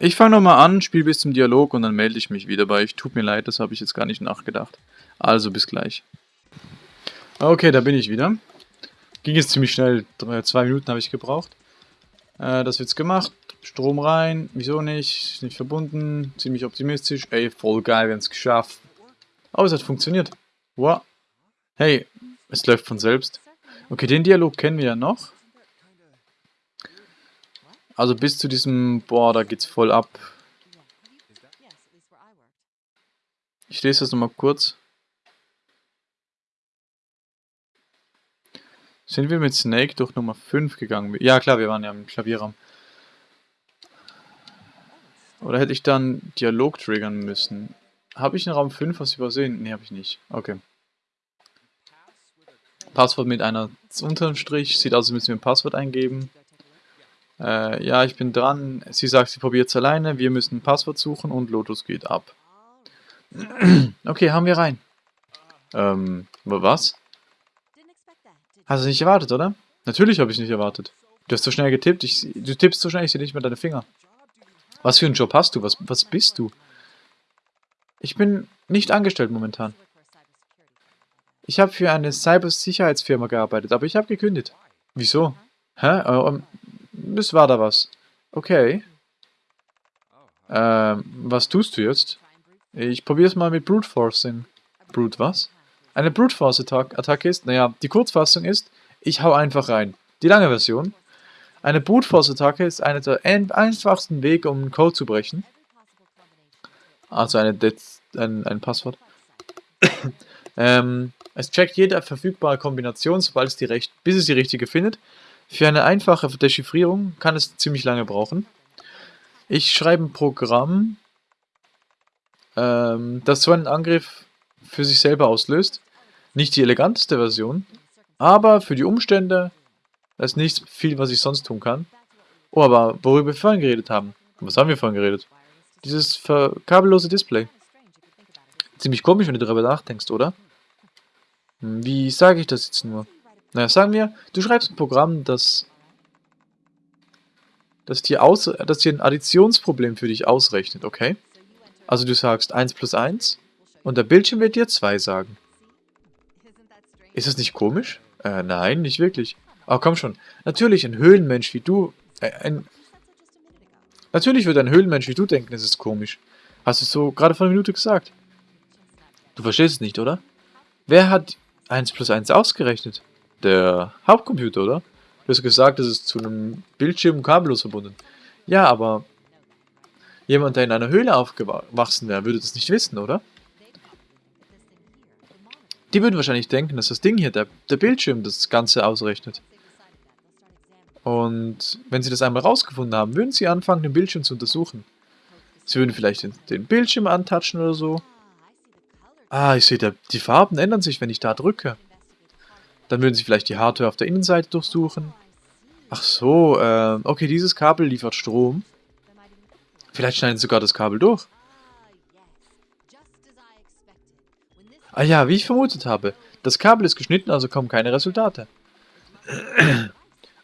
Ich fange nochmal an, spiele bis zum Dialog und dann melde ich mich wieder bei euch. Tut mir leid, das habe ich jetzt gar nicht nachgedacht. Also bis gleich. Okay, da bin ich wieder. Ging jetzt ziemlich schnell, zwei Minuten habe ich gebraucht. Äh, das wird's gemacht. Strom rein, wieso nicht? Nicht verbunden, ziemlich optimistisch. Ey, voll geil, wir haben es geschafft. Oh, es hat funktioniert. Wow. Hey, es läuft von selbst. Okay, den Dialog kennen wir ja noch. Also bis zu diesem, boah, da geht's voll ab. Ich lese das nochmal kurz. Sind wir mit Snake durch Nummer 5 gegangen? Ja klar, wir waren ja im Klavierraum. Oder hätte ich dann Dialog triggern müssen? Habe ich in Raum 5 was übersehen? Ne, habe ich nicht. Okay. Passwort mit einer Unterstrich. Sieht aus, als müssen wir ein Passwort eingeben. Äh, ja, ich bin dran. Sie sagt, sie probiert es alleine. Wir müssen ein Passwort suchen und Lotus geht ab. [clears throat] okay, haben wir rein. Ähm, was? Hast du nicht erwartet, oder? Natürlich habe ich nicht erwartet. Du hast so schnell getippt. Ich, du tippst so schnell, ich sehe nicht mehr deine Finger. Was für einen Job hast du? Was, was bist du? Ich bin nicht angestellt momentan. Ich habe für eine Cybersicherheitsfirma gearbeitet, aber ich habe gekündigt. Wieso? Hä? Ähm, es war da was. Okay. Ähm, was tust du jetzt? Ich probiere es mal mit Brute Forcing. Brute was? Eine Brute Force Attacke ist, naja, die Kurzfassung ist, ich hau einfach rein. Die lange Version. Eine Brute Force Attacke ist einer der einfachsten Wege, um einen Code zu brechen. Also eine ein, ein Passwort. [coughs] ähm, es checkt jede verfügbare Kombination, sobald es die recht, bis es die richtige findet. Für eine einfache Dechiffrierung kann es ziemlich lange brauchen. Ich schreibe ein Programm, ähm, das so einen Angriff für sich selber auslöst. Nicht die eleganteste Version, aber für die Umstände ist nicht viel, was ich sonst tun kann. Oh, aber worüber wir vorhin geredet haben. Was haben wir vorhin geredet? Dieses kabellose Display. Ziemlich komisch, wenn du darüber nachdenkst, oder? Hm, wie sage ich das jetzt nur? Naja, sagen wir, du schreibst ein Programm, das, das, dir, aus, das dir ein Additionsproblem für dich ausrechnet, okay? Also du sagst 1 plus 1 und der Bildschirm wird dir 2 sagen. Ist das nicht komisch? Äh, nein, nicht wirklich. Aber komm schon, natürlich ein Höhlenmensch wie du, äh, ein... Natürlich wird ein Höhlenmensch wie du denken, es ist komisch. Hast du es so gerade vor einer Minute gesagt? Du verstehst es nicht, oder? Wer hat 1 plus 1 ausgerechnet? der Hauptcomputer, oder? Du hast gesagt, es ist zu einem Bildschirm kabellos verbunden. Ja, aber jemand, der in einer Höhle aufgewachsen wäre, würde das nicht wissen, oder? Die würden wahrscheinlich denken, dass das Ding hier, der, der Bildschirm, das Ganze ausrechnet. Und wenn sie das einmal rausgefunden haben, würden sie anfangen, den Bildschirm zu untersuchen. Sie würden vielleicht den, den Bildschirm antatschen oder so. Ah, ich sehe, die Farben ändern sich, wenn ich da drücke. Dann würden sie vielleicht die Hardware auf der Innenseite durchsuchen. Ach so, äh, okay, dieses Kabel liefert Strom. Vielleicht schneiden sie sogar das Kabel durch. Ah ja, wie ich vermutet habe. Das Kabel ist geschnitten, also kommen keine Resultate.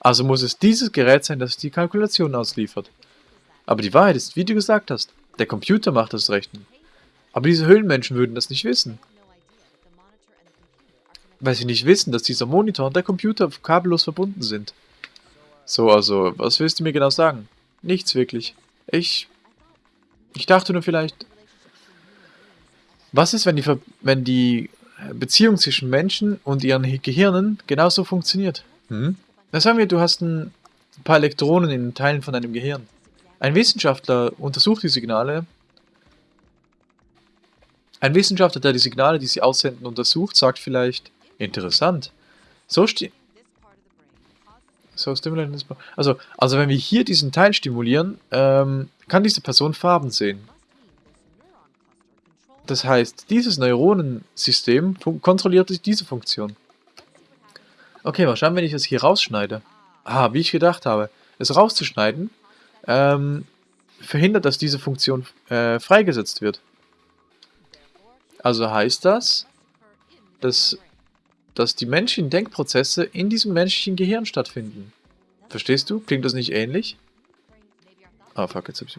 Also muss es dieses Gerät sein, das die Kalkulation ausliefert. Aber die Wahrheit ist, wie du gesagt hast, der Computer macht das Rechnen. Aber diese Höhlenmenschen würden das nicht wissen weil sie nicht wissen, dass dieser Monitor und der Computer kabellos verbunden sind. So, also, was willst du mir genau sagen? Nichts wirklich. Ich... Ich dachte nur vielleicht... Was ist, wenn die, Ver wenn die Beziehung zwischen Menschen und ihren Gehirnen genauso funktioniert? Hm? Na sagen wir, du hast ein paar Elektronen in Teilen von deinem Gehirn. Ein Wissenschaftler untersucht die Signale. Ein Wissenschaftler, der die Signale, die sie aussenden, untersucht, sagt vielleicht, Interessant. So steht... So also, also wenn wir hier diesen Teil stimulieren, ähm, kann diese Person Farben sehen. Das heißt, dieses Neuronensystem kontrolliert diese Funktion. Okay, mal schauen, wenn ich das hier rausschneide. Ah, wie ich gedacht habe. Es rauszuschneiden, ähm, verhindert, dass diese Funktion äh, freigesetzt wird. Also heißt das, dass dass die menschlichen Denkprozesse in diesem menschlichen Gehirn stattfinden. Verstehst du? Klingt das nicht ähnlich? Ah, oh, fuck, jetzt hab ich...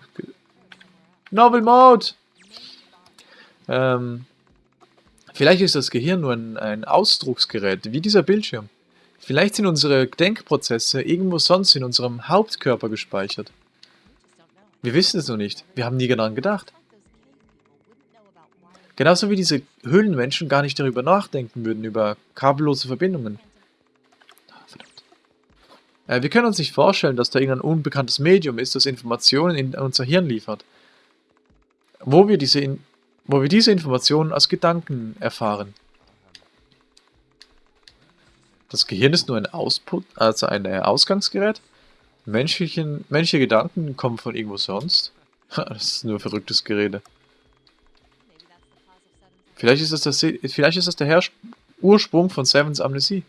Novel Mode! Ähm, vielleicht ist das Gehirn nur ein, ein Ausdrucksgerät, wie dieser Bildschirm. Vielleicht sind unsere Denkprozesse irgendwo sonst in unserem Hauptkörper gespeichert. Wir wissen es noch nicht. Wir haben nie daran gedacht. Genauso wie diese Höhlenmenschen gar nicht darüber nachdenken würden, über kabellose Verbindungen. Äh, wir können uns nicht vorstellen, dass da irgendein unbekanntes Medium ist, das Informationen in unser Hirn liefert. Wo wir diese, in wo wir diese Informationen als Gedanken erfahren. Das Gehirn ist nur ein Ausput, also ein Ausgangsgerät. Menschlichen, menschliche Gedanken kommen von irgendwo sonst. [laughs] das ist nur verrücktes Gerede. Vielleicht ist das, das, vielleicht ist das der Herr Ursprung von Sevens Amnesie.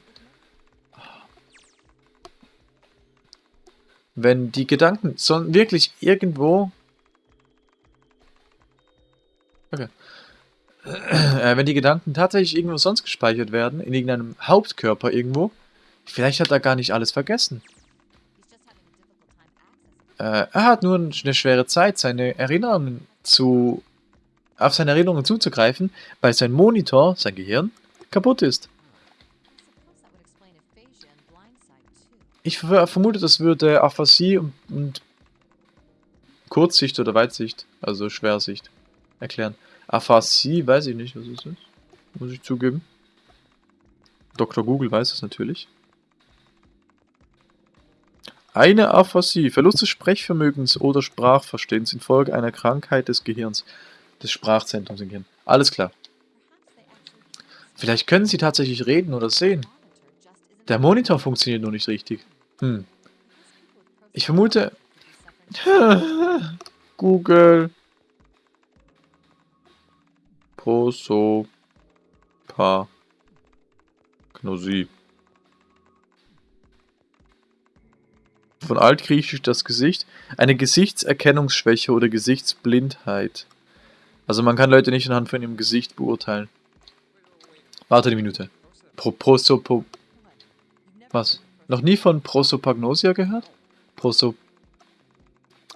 Wenn die Gedanken wirklich irgendwo... Okay. [clears throat] Äh, wenn die Gedanken tatsächlich irgendwo sonst gespeichert werden, in irgendeinem Hauptkörper irgendwo, vielleicht hat er gar nicht alles vergessen. Äh, er hat nur eine schwere Zeit, seine Erinnerungen zu... auf seine Erinnerungen zuzugreifen, weil sein Monitor, sein Gehirn, kaputt ist. Ich vermute, das würde Aphasie und, und Kurzsicht oder Weitsicht, also Schwersicht, erklären. Aphasie, weiß ich nicht, was es ist. Muss ich zugeben. Dr. Google weiß es natürlich. Eine Aphasie, Verlust des Sprechvermögens oder Sprachverstehens infolge einer Krankheit des Gehirns, des Sprachzentrums im Gehirn. Alles klar. Vielleicht können sie tatsächlich reden oder sehen. Der Monitor funktioniert nur nicht richtig. Hm. Ich vermute... [laughs] Google. Prosopagnosie. Von altgriechisch das Gesicht. Eine Gesichtserkennungsschwäche oder Gesichtsblindheit. Also man kann Leute nicht anhand von ihrem Gesicht beurteilen. Warte eine Minute. Pro Prosopo... Was? Noch nie von Prosopagnosia gehört? Proso...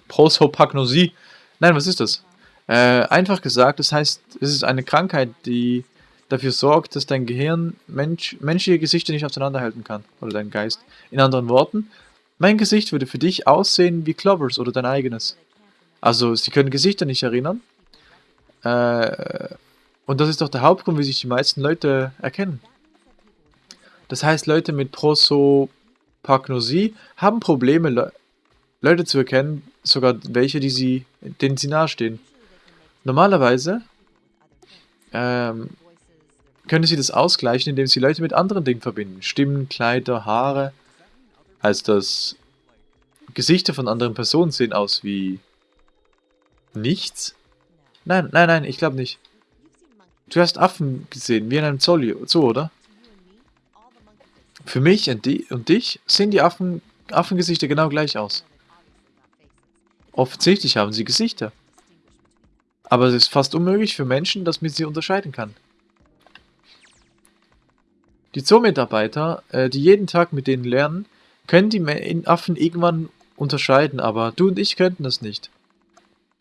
Prosopagnosie? Nein, was ist das? Äh, einfach gesagt, das heißt, es ist eine Krankheit, die dafür sorgt, dass dein Gehirn Mensch, menschliche Gesichter nicht auseinanderhalten kann. Oder dein Geist. In anderen Worten, mein Gesicht würde für dich aussehen wie Clovers oder dein eigenes. Also, sie können Gesichter nicht erinnern. Äh, und das ist doch der Hauptgrund, wie sich die meisten Leute erkennen. Das heißt, Leute mit Prosopagnosie haben Probleme, Le Leute zu erkennen, sogar welche, die sie, denen sie nahestehen. Normalerweise ähm, können sie das ausgleichen, indem sie Leute mit anderen Dingen verbinden. Stimmen, Kleider, Haare. Heißt das, Gesichter von anderen Personen sehen aus wie nichts? Nein, nein, nein, ich glaube nicht. Du hast Affen gesehen, wie in einem Zoo, oder? Für mich und, die, und dich sehen die Affen, Affengesichter genau gleich aus. Offensichtlich haben sie Gesichter. Aber es ist fast unmöglich für Menschen, dass man sie unterscheiden kann. Die Zoo-Mitarbeiter, äh, die jeden Tag mit denen lernen, können die Affen irgendwann unterscheiden, aber du und ich könnten das nicht.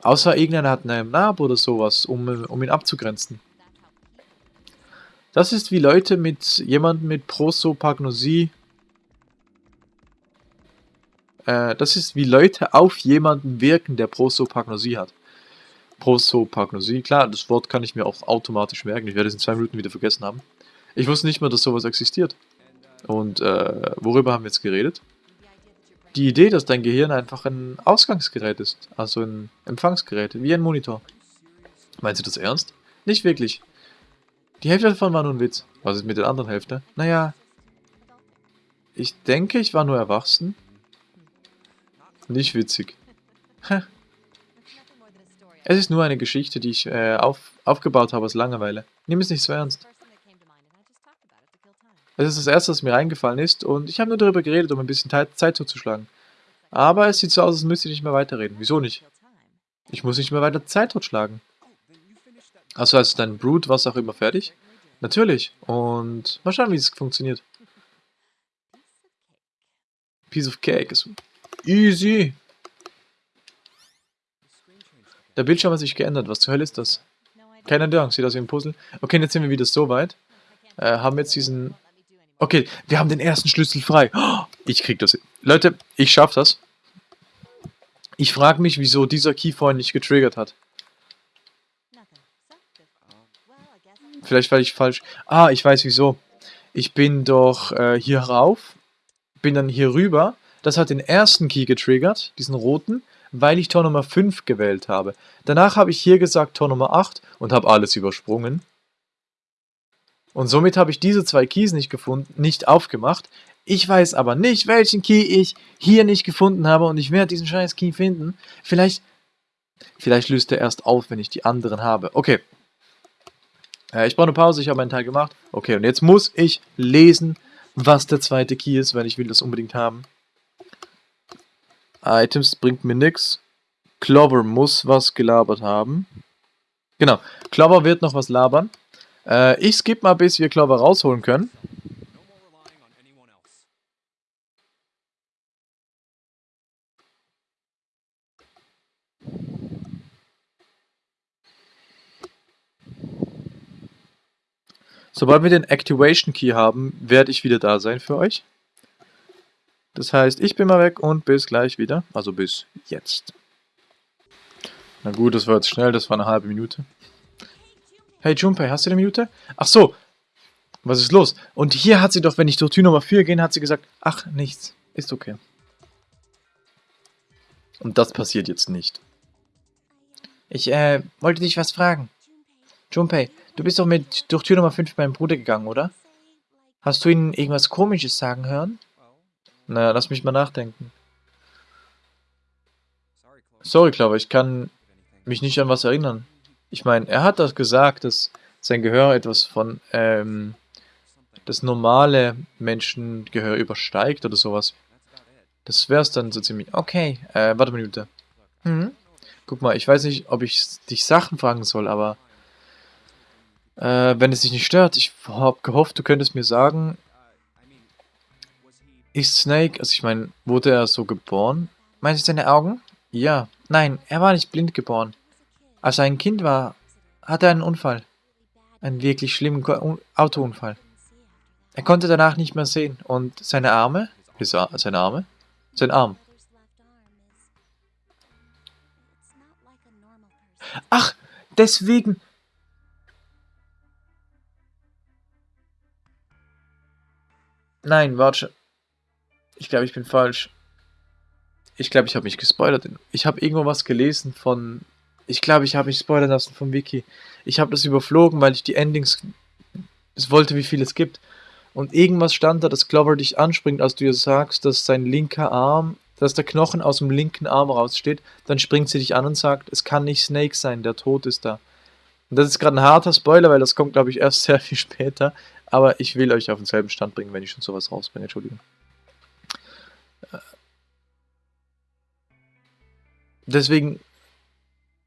Außer irgendeiner hat einen Narb oder sowas, um, um ihn abzugrenzen. Das ist wie Leute mit jemandem mit Prosopagnosie. Äh, das ist wie Leute auf jemanden wirken, der Prosopagnosie hat. Prosopagnosie, klar, das Wort kann ich mir auch automatisch merken. Ich werde es in zwei Minuten wieder vergessen haben. Ich wusste nicht mal, dass sowas existiert. Und äh, worüber haben wir jetzt geredet? Die Idee, dass dein Gehirn einfach ein Ausgangsgerät ist, also ein Empfangsgerät, wie ein Monitor. Meinst du das ernst? Nicht wirklich. Die Hälfte davon war nur ein Witz. Was ist mit der anderen Hälfte? Naja, ich denke, ich war nur erwachsen. Nicht witzig. Es ist nur eine Geschichte, die ich äh, auf, aufgebaut habe aus Langeweile. Nimm es nicht so ernst. Es ist das erste, was mir eingefallen ist und ich habe nur darüber geredet, um ein bisschen Zeit zuzuschlagen. Aber es sieht so aus, als müsste ich nicht mehr weiterreden. Wieso nicht? Ich muss nicht mehr weiter Zeit totschlagen. Also ist dein Brood, was auch immer, fertig? Natürlich. Und mal schauen, wie es funktioniert. Piece of Cake ist easy. Der Bildschirm hat sich geändert. Was zur Hölle ist das? Keine Ahnung, sieht aus wie ein Puzzle. Okay, jetzt sind wir wieder so weit. Äh, haben jetzt diesen... Okay, wir haben den ersten Schlüssel frei. Oh, ich krieg das. Leute, ich schaff das. Ich frage mich, wieso dieser Key vorhin nicht getriggert hat. Vielleicht weil ich falsch... Ah, ich weiß wieso. Ich bin doch äh, hier rauf, bin dann hier rüber. Das hat den ersten Key getriggert, diesen roten, weil ich Tor Nummer 5 gewählt habe. Danach habe ich hier gesagt Tor Nummer 8 und habe alles übersprungen. Und somit habe ich diese zwei Keys nicht gefunden, nicht aufgemacht. Ich weiß aber nicht, welchen Key ich hier nicht gefunden habe und ich werde diesen scheiß Key finden. Vielleicht Vielleicht löst er erst auf, wenn ich die anderen habe. Okay. Äh, ich brauche eine Pause, ich habe meinen Teil gemacht. Okay, und jetzt muss ich lesen, was der zweite Key ist, weil ich will das unbedingt haben. Items bringt mir nichts. Clover muss was gelabert haben. Genau, Clover wird noch was labern. Äh, ich skippe mal, bis wir Clover rausholen können. Sobald wir den Activation Key haben, werde ich wieder da sein für euch. Das heißt, ich bin mal weg und bis gleich wieder. Also bis jetzt. Na gut, das war jetzt schnell, das war eine halbe Minute. Hey Junpei, hast du eine Minute? Ach so, was ist los? Und hier hat sie doch, wenn ich durch Tür Nummer 4 gehe, hat sie gesagt, ach, nichts, ist okay. Und das passiert jetzt nicht. Ich, äh, wollte dich was fragen. Junpei, du bist doch mit durch Tür Nummer 5 meinem Bruder gegangen, oder? Hast du ihn irgendwas komisches sagen hören? Naja, lass mich mal nachdenken. Sorry, Clover, ich kann mich nicht an was erinnern. Ich meine, er hat das gesagt, dass sein Gehör etwas von ähm, das normale Menschengehör übersteigt oder sowas. Das wär's dann so ziemlich. Okay, äh, warte eine Minute. Hm? Guck mal, ich weiß nicht, ob ich dich Sachen fragen soll, aber äh, wenn es dich nicht stört, ich habe gehofft, du könntest mir sagen, ist Snake, also ich meine, wurde er so geboren? Meinst du seine Augen? Ja. Nein, er war nicht blind geboren. Als er ein Kind war, hatte er einen Unfall. Einen wirklich schlimmen Autounfall. Er konnte danach nicht mehr sehen und seine Arme? Seine Arme? Sein Arm. Ach, deswegen Nein, warte. Ich glaube, ich bin falsch. Ich glaube, ich habe mich gespoilert. Ich habe irgendwo was gelesen von... Ich glaube, ich habe mich spoilern lassen vom Wiki. Ich habe das überflogen, weil ich die Endings... Es wollte, wie viel es gibt. Und irgendwas stand da, dass Clover dich anspringt, als du ihr sagst, dass sein linker Arm, dass der Knochen aus dem linken Arm raussteht. Dann springt sie dich an und sagt, es kann nicht Snake sein, der Tod ist da. Und das ist gerade ein harter Spoiler, weil das kommt, glaube ich, erst [laughs] sehr viel später. Aber ich will euch auf denselben Stand bringen, wenn ich schon sowas rausbringe. Entschuldigung. Deswegen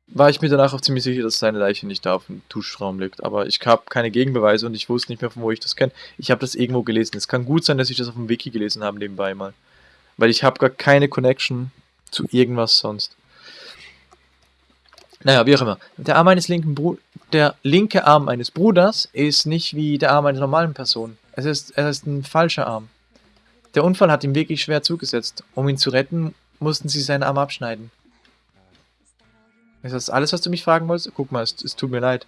war ich mir danach auch ziemlich sicher, dass seine Leiche nicht da auf dem Duschraum liegt. Aber ich habe keine Gegenbeweise und ich wusste nicht mehr, von wo ich das kenne. Ich habe das irgendwo gelesen. Es kann gut sein, dass ich das auf dem Wiki gelesen habe nebenbei mal. Weil ich habe gar keine Connection zu irgendwas sonst. Naja, wie auch immer. Der Arm eines linken Bru der linke Arm eines Bruders ist nicht wie der Arm einer normalen Person. Es ist, es ist ein falscher Arm. Der Unfall hat ihm wirklich schwer zugesetzt. Um ihn zu retten, mussten sie seinen Arm abschneiden. Ist das alles, was du mich fragen wolltest? Guck mal, es, es tut mir leid.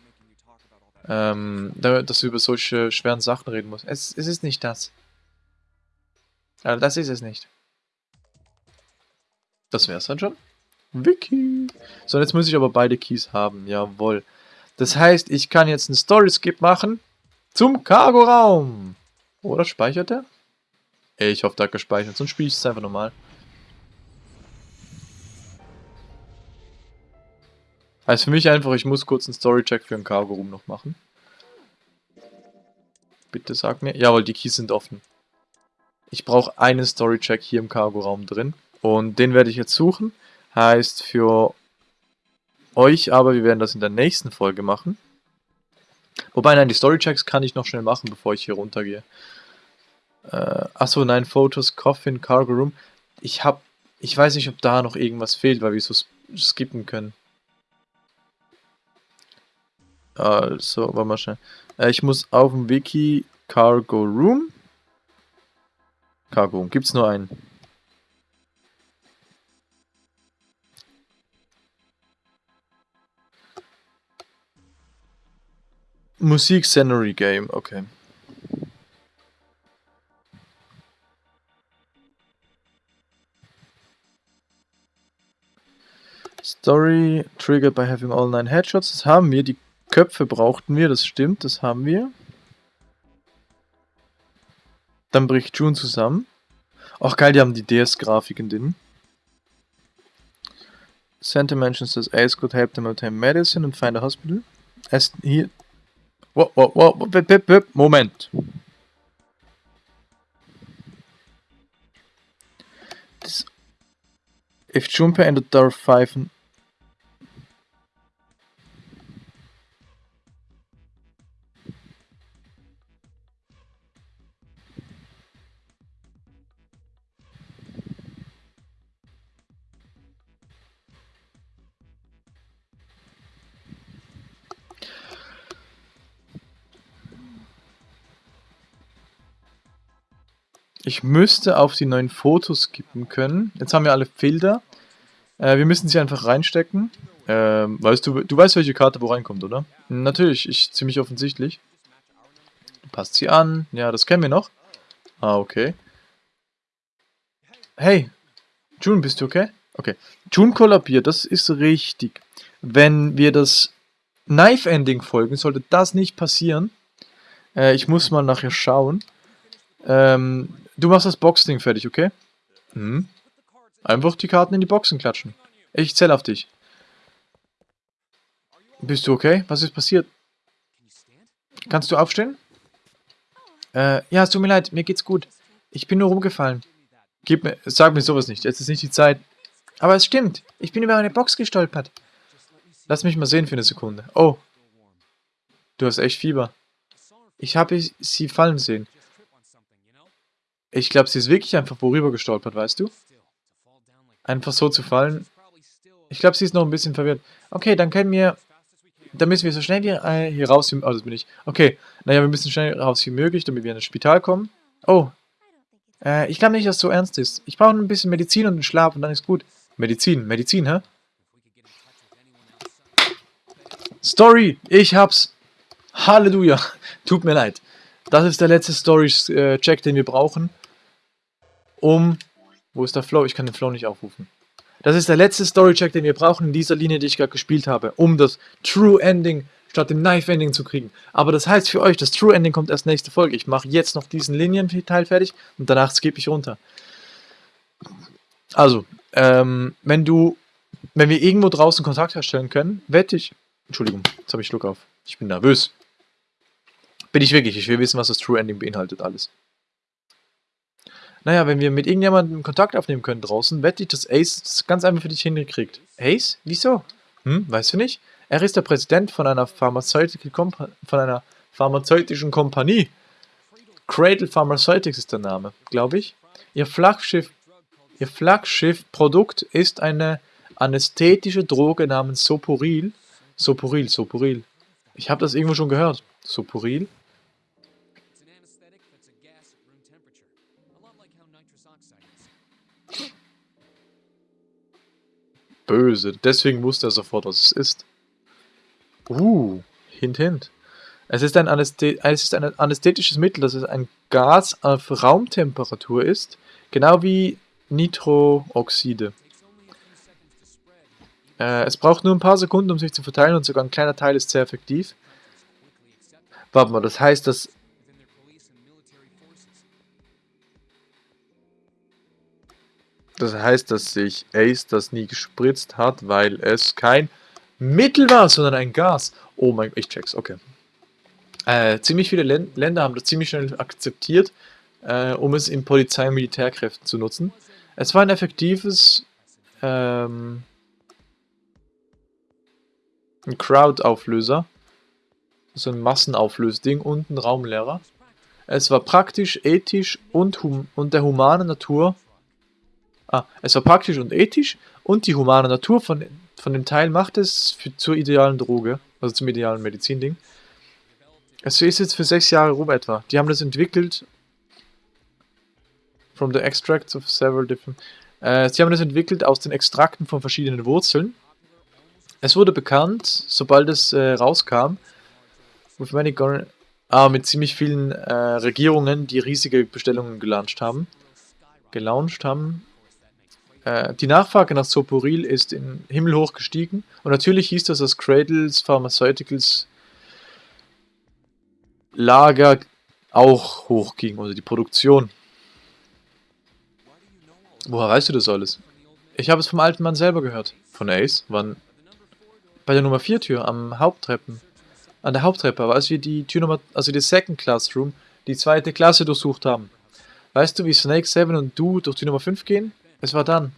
Ähm, dass du über solche schweren Sachen reden musst. Es, es ist nicht das. Also das ist es nicht. Das wär's dann schon. Wiki. So, jetzt muss ich aber beide Keys haben. Jawohl. Das heißt, ich kann jetzt einen Story-Skip machen zum Cargo-Raum. Oder speichert er? Ich hoffe, der hat gespeichert. Sonst spiele ich es einfach nochmal. Heißt für mich einfach, ich muss kurz einen Story-Check für den Cargo-Room noch machen. Bitte sag mir. Jawohl, die Keys sind offen. Ich brauche einen Story-Check hier im Cargo-Raum drin. Und den werde ich jetzt suchen. Heißt für euch aber, wir werden das in der nächsten Folge machen. Wobei, nein, die Storychecks kann ich noch schnell machen, bevor ich hier runtergehe. Äh, achso, nein, Photos, Coffin, Cargo Room. Ich hab, ich weiß nicht, ob da noch irgendwas fehlt, weil wir so skippen können. Also, warte mal schnell. Äh, ich muss auf dem Wiki Cargo Room. Cargo Room, gibt's nur einen. Musik Scenery Game, okay. Triggered by having all nine headshots. Das haben wir. Die Köpfe brauchten wir, das stimmt, das haben wir. Dann bricht June zusammen. Ach geil, die haben die DS-Grafiken drin. Santa mentions that Ace could help them obtain medicine and find a hospital. As whoa, whoop, whoop, whoop. Moment. This... If Junpei entered door 5 and... Ich müsste auf die neuen Fotos skippen können. Jetzt haben wir alle Filter. Äh, wir müssen sie einfach reinstecken. Ähm, weißt du, du weißt, welche Karte wo reinkommt, oder? Natürlich, ich ziemlich offensichtlich. Du passt sie an. Ja, das kennen wir noch. Ah, okay. Hey, June, bist du okay? Okay. June kollabiert, das ist richtig. Wenn wir das Knife-Ending folgen, sollte das nicht passieren. Äh, ich muss mal nachher schauen. Ähm, Du machst das Boxding fertig, okay? Hm. Einfach die Karten in die Boxen klatschen. Ich zähle auf dich. Bist du okay? Was ist passiert? Kannst du aufstehen? Äh, ja, es tut mir leid, mir geht's gut. Ich bin nur rumgefallen. Gib mir, sag mir sowas nicht, jetzt ist nicht die Zeit. Aber es stimmt, ich bin über eine Box gestolpert. Lass mich mal sehen für eine Sekunde. Oh. Du hast echt Fieber. Ich habe sie fallen sehen. Ich glaube, sie ist wirklich einfach worüber gestolpert, weißt du? Einfach so zu fallen. Ich glaube, sie ist noch ein bisschen verwirrt. Okay, dann können wir... Dann müssen wir so schnell wie, äh, hier raus... Oh, das bin ich. Okay, naja, wir müssen schnell raus wie möglich, damit wir in das Spital kommen. Oh. Äh, ich glaube nicht, dass es so ernst ist. Ich brauche ein bisschen Medizin und einen Schlaf und dann ist gut. Medizin, Medizin, hä? Story, ich hab's. Halleluja. [laughs] Tut mir leid. Das ist der letzte Story-Check, den wir brauchen, um... Wo ist der Flow? Ich kann den Flow nicht aufrufen. Das ist der letzte Story-Check, den wir brauchen in dieser Linie, die ich gerade gespielt habe, um das True Ending statt dem Knife Ending zu kriegen. Aber das heißt für euch, das True Ending kommt erst nächste Folge. Ich mache jetzt noch diesen Linienteil fertig und danach skippe ich runter. Also, ähm, wenn du, wenn wir irgendwo draußen Kontakt herstellen können, wette ich, Entschuldigung, jetzt habe ich Schluck auf. Ich bin nervös. Bin ich wirklich. Ich will wissen, was das True Ending beinhaltet alles. Naja, wenn wir mit irgendjemandem Kontakt aufnehmen können draußen, wette ich, dass Ace das ganz einfach für dich hingekriegt. Ace? Wieso? Hm, weißt du nicht? Er ist der Präsident von einer, Pharmaceutical von einer pharmazeutischen Kompanie. Cradle Pharmaceutics ist der Name, glaube ich. Ihr Flaggschiff, ihr Flaggschiff-Produkt ist eine anästhetische Droge namens Soporil. Soporil, Soporil. Ich habe das irgendwo schon gehört. Soporil. Böse. Deswegen wusste er sofort, was es ist. Uh, hint, hint. Es ist, ein Anästhet es ist ein anästhetisches Mittel, das ist ein Gas auf Raumtemperatur ist, genau wie Nitrooxide. Äh, es braucht nur ein paar Sekunden, um sich zu verteilen und sogar ein kleiner Teil ist sehr effektiv. Warte mal, das heißt, dass Das heißt, dass sich Ace das nie gespritzt hat, weil es kein Mittel war, sondern ein Gas. Oh mein Gott, ich check's, okay. Äh, ziemlich viele Län Länder haben das ziemlich schnell akzeptiert, äh, um es in Polizei- und Militärkräften zu nutzen. Es war ein effektives ähm, ein Crowd-Auflöser, so ein Massenauflösding und ein Raumlehrer. Es war praktisch, ethisch und, hum und der humane Natur Ah, es war praktisch und ethisch und die humane Natur von, von dem Teil macht es für, zur idealen Droge, also zum idealen Medizinding. Es ist jetzt für sechs Jahre rum etwa. Die haben das entwickelt from the extracts of several different... Äh, sie haben das entwickelt aus den Extrakten von verschiedenen Wurzeln. Es wurde bekannt, sobald es äh, rauskam, with many ah, mit ziemlich vielen äh, Regierungen, die riesige Bestellungen gelauncht haben. Gelauncht haben. Äh, die Nachfrage nach Soporil ist in himmelhoch gestiegen und natürlich hieß das, dass Cradles Pharmaceuticals Lager auch hochging, oder die Produktion. Woher weißt du das alles? Ich habe es vom alten Mann selber gehört. Von Ace? Wann? Bei der Nummer 4 Tür, am Haupttreppen. An der Haupttreppe, aber als wir die Tür Nummer, also die Second Classroom, die zweite Klasse durchsucht haben. Weißt du, wie Snake, Seven und du durch die Nummer 5 gehen? Es war dann.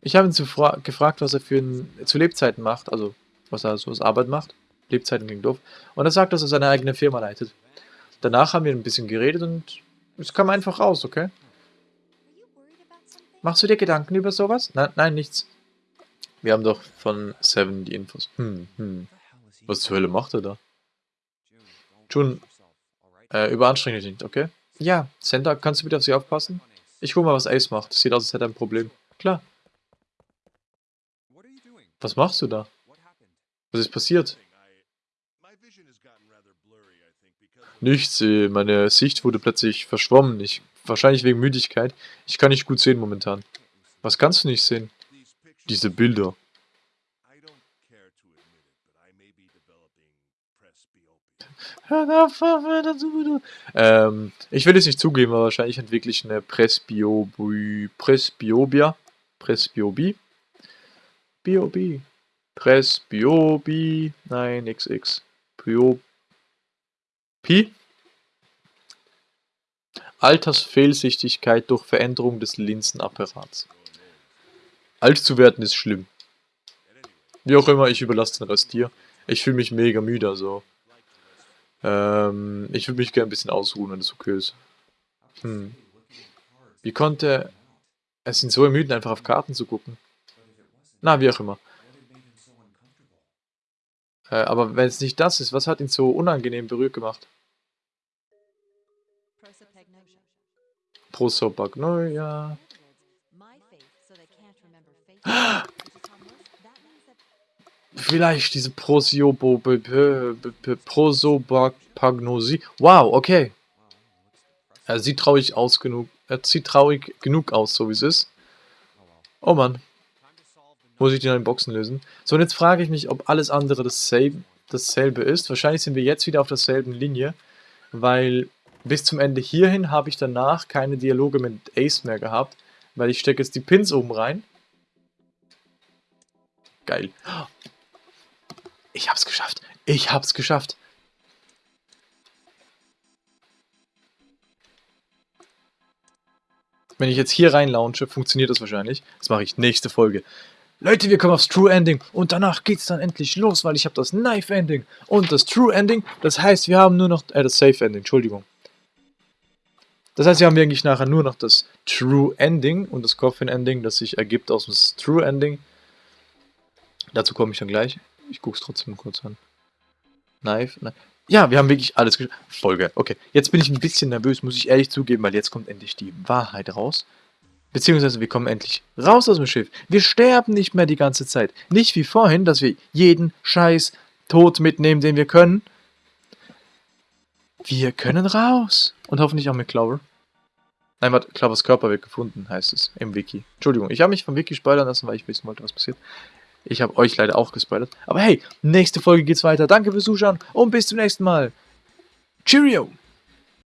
Ich habe ihn gefragt, was er für ein, zu Lebzeiten macht, also was er so als Arbeit macht. Lebzeiten klingt doof. Und er sagt, dass er seine eigene Firma leitet. Danach haben wir ein bisschen geredet und es kam einfach raus, okay? Machst du dir Gedanken über sowas? Nein, nein, nichts. Wir haben doch von Seven die Infos. Hm, hm. Was zur Hölle macht er da? Jun, äh, überanstrenge dich nicht, okay? Ja, Senta, kannst du bitte auf sie aufpassen? Ich guck mal, was Ace macht. Sieht aus, als hätte er ein Problem. Klar. Was machst du da? Was ist passiert? Nichts, äh, meine Sicht wurde plötzlich verschwommen. Ich, wahrscheinlich wegen Müdigkeit. Ich kann nicht gut sehen momentan. Was kannst du nicht sehen? Diese Bilder. [laughs] ähm, ich will es nicht zugeben, aber wahrscheinlich entwickle ich eine Presbiobi, Presbiobia, Presbiobi, Biobi, Presbiobi, nein, XX, Bio, Pi. Altersfehlsichtigkeit durch Veränderung des Linsenapparats. Alt zu werden ist schlimm. Wie auch immer, ich überlasse den Rest dir. Ich fühle mich mega müde, also. Ähm, ich würde mich gerne ein bisschen ausruhen, wenn das okay ist. Hm. Wie konnte es ihn so ermüden, einfach auf Karten zu gucken? Na, wie auch immer. Äh, aber wenn es nicht das ist, was hat ihn so unangenehm berührt gemacht? Prosopagnosia. [gasps] Vielleicht diese Prosopagnosie. Wow, okay. Er sieht traurig aus genug. Er sieht traurig genug aus, so wie es ist. Oh Mann. Muss ich die neuen Boxen lösen? So, und jetzt frage ich mich, ob alles andere dasselbe, dasselbe ist. Wahrscheinlich sind wir jetzt wieder auf derselben Linie, weil bis zum Ende hierhin habe ich danach keine Dialoge mit Ace mehr gehabt, weil ich stecke jetzt die Pins oben rein. Geil. Ich hab's geschafft. Ich hab's geschafft. Wenn ich jetzt hier rein launche, funktioniert das wahrscheinlich. Das mache ich nächste Folge. Leute, wir kommen aufs True Ending und danach geht's dann endlich los, weil ich habe das Knife Ending und das True Ending. Das heißt, wir haben nur noch, äh, das Safe Ending, Entschuldigung. Das heißt, wir haben eigentlich nachher nur noch das True Ending und das Coffin Ending, das sich ergibt aus dem True Ending. Dazu komme ich dann gleich. Ich gucke es trotzdem kurz an. Knife, Knife. Ja, wir haben wirklich alles geschafft. Folge. Okay, jetzt bin ich ein bisschen nervös, muss ich ehrlich zugeben, weil jetzt kommt endlich die Wahrheit raus. Beziehungsweise wir kommen endlich raus aus dem Schiff. Wir sterben nicht mehr die ganze Zeit. Nicht wie vorhin, dass wir jeden Scheiß Tod mitnehmen, den wir können. Wir können raus. Und hoffentlich auch mit Clover. Nein, warte, Clovers Körper wird gefunden, heißt es im Wiki. Entschuldigung, ich habe mich vom Wiki spoilern lassen, weil ich wissen wollte, was passiert. Ich habe euch leider auch gespoilert. Aber hey, nächste Folge geht's weiter. Danke fürs Zuschauen und bis zum nächsten Mal. Cheerio!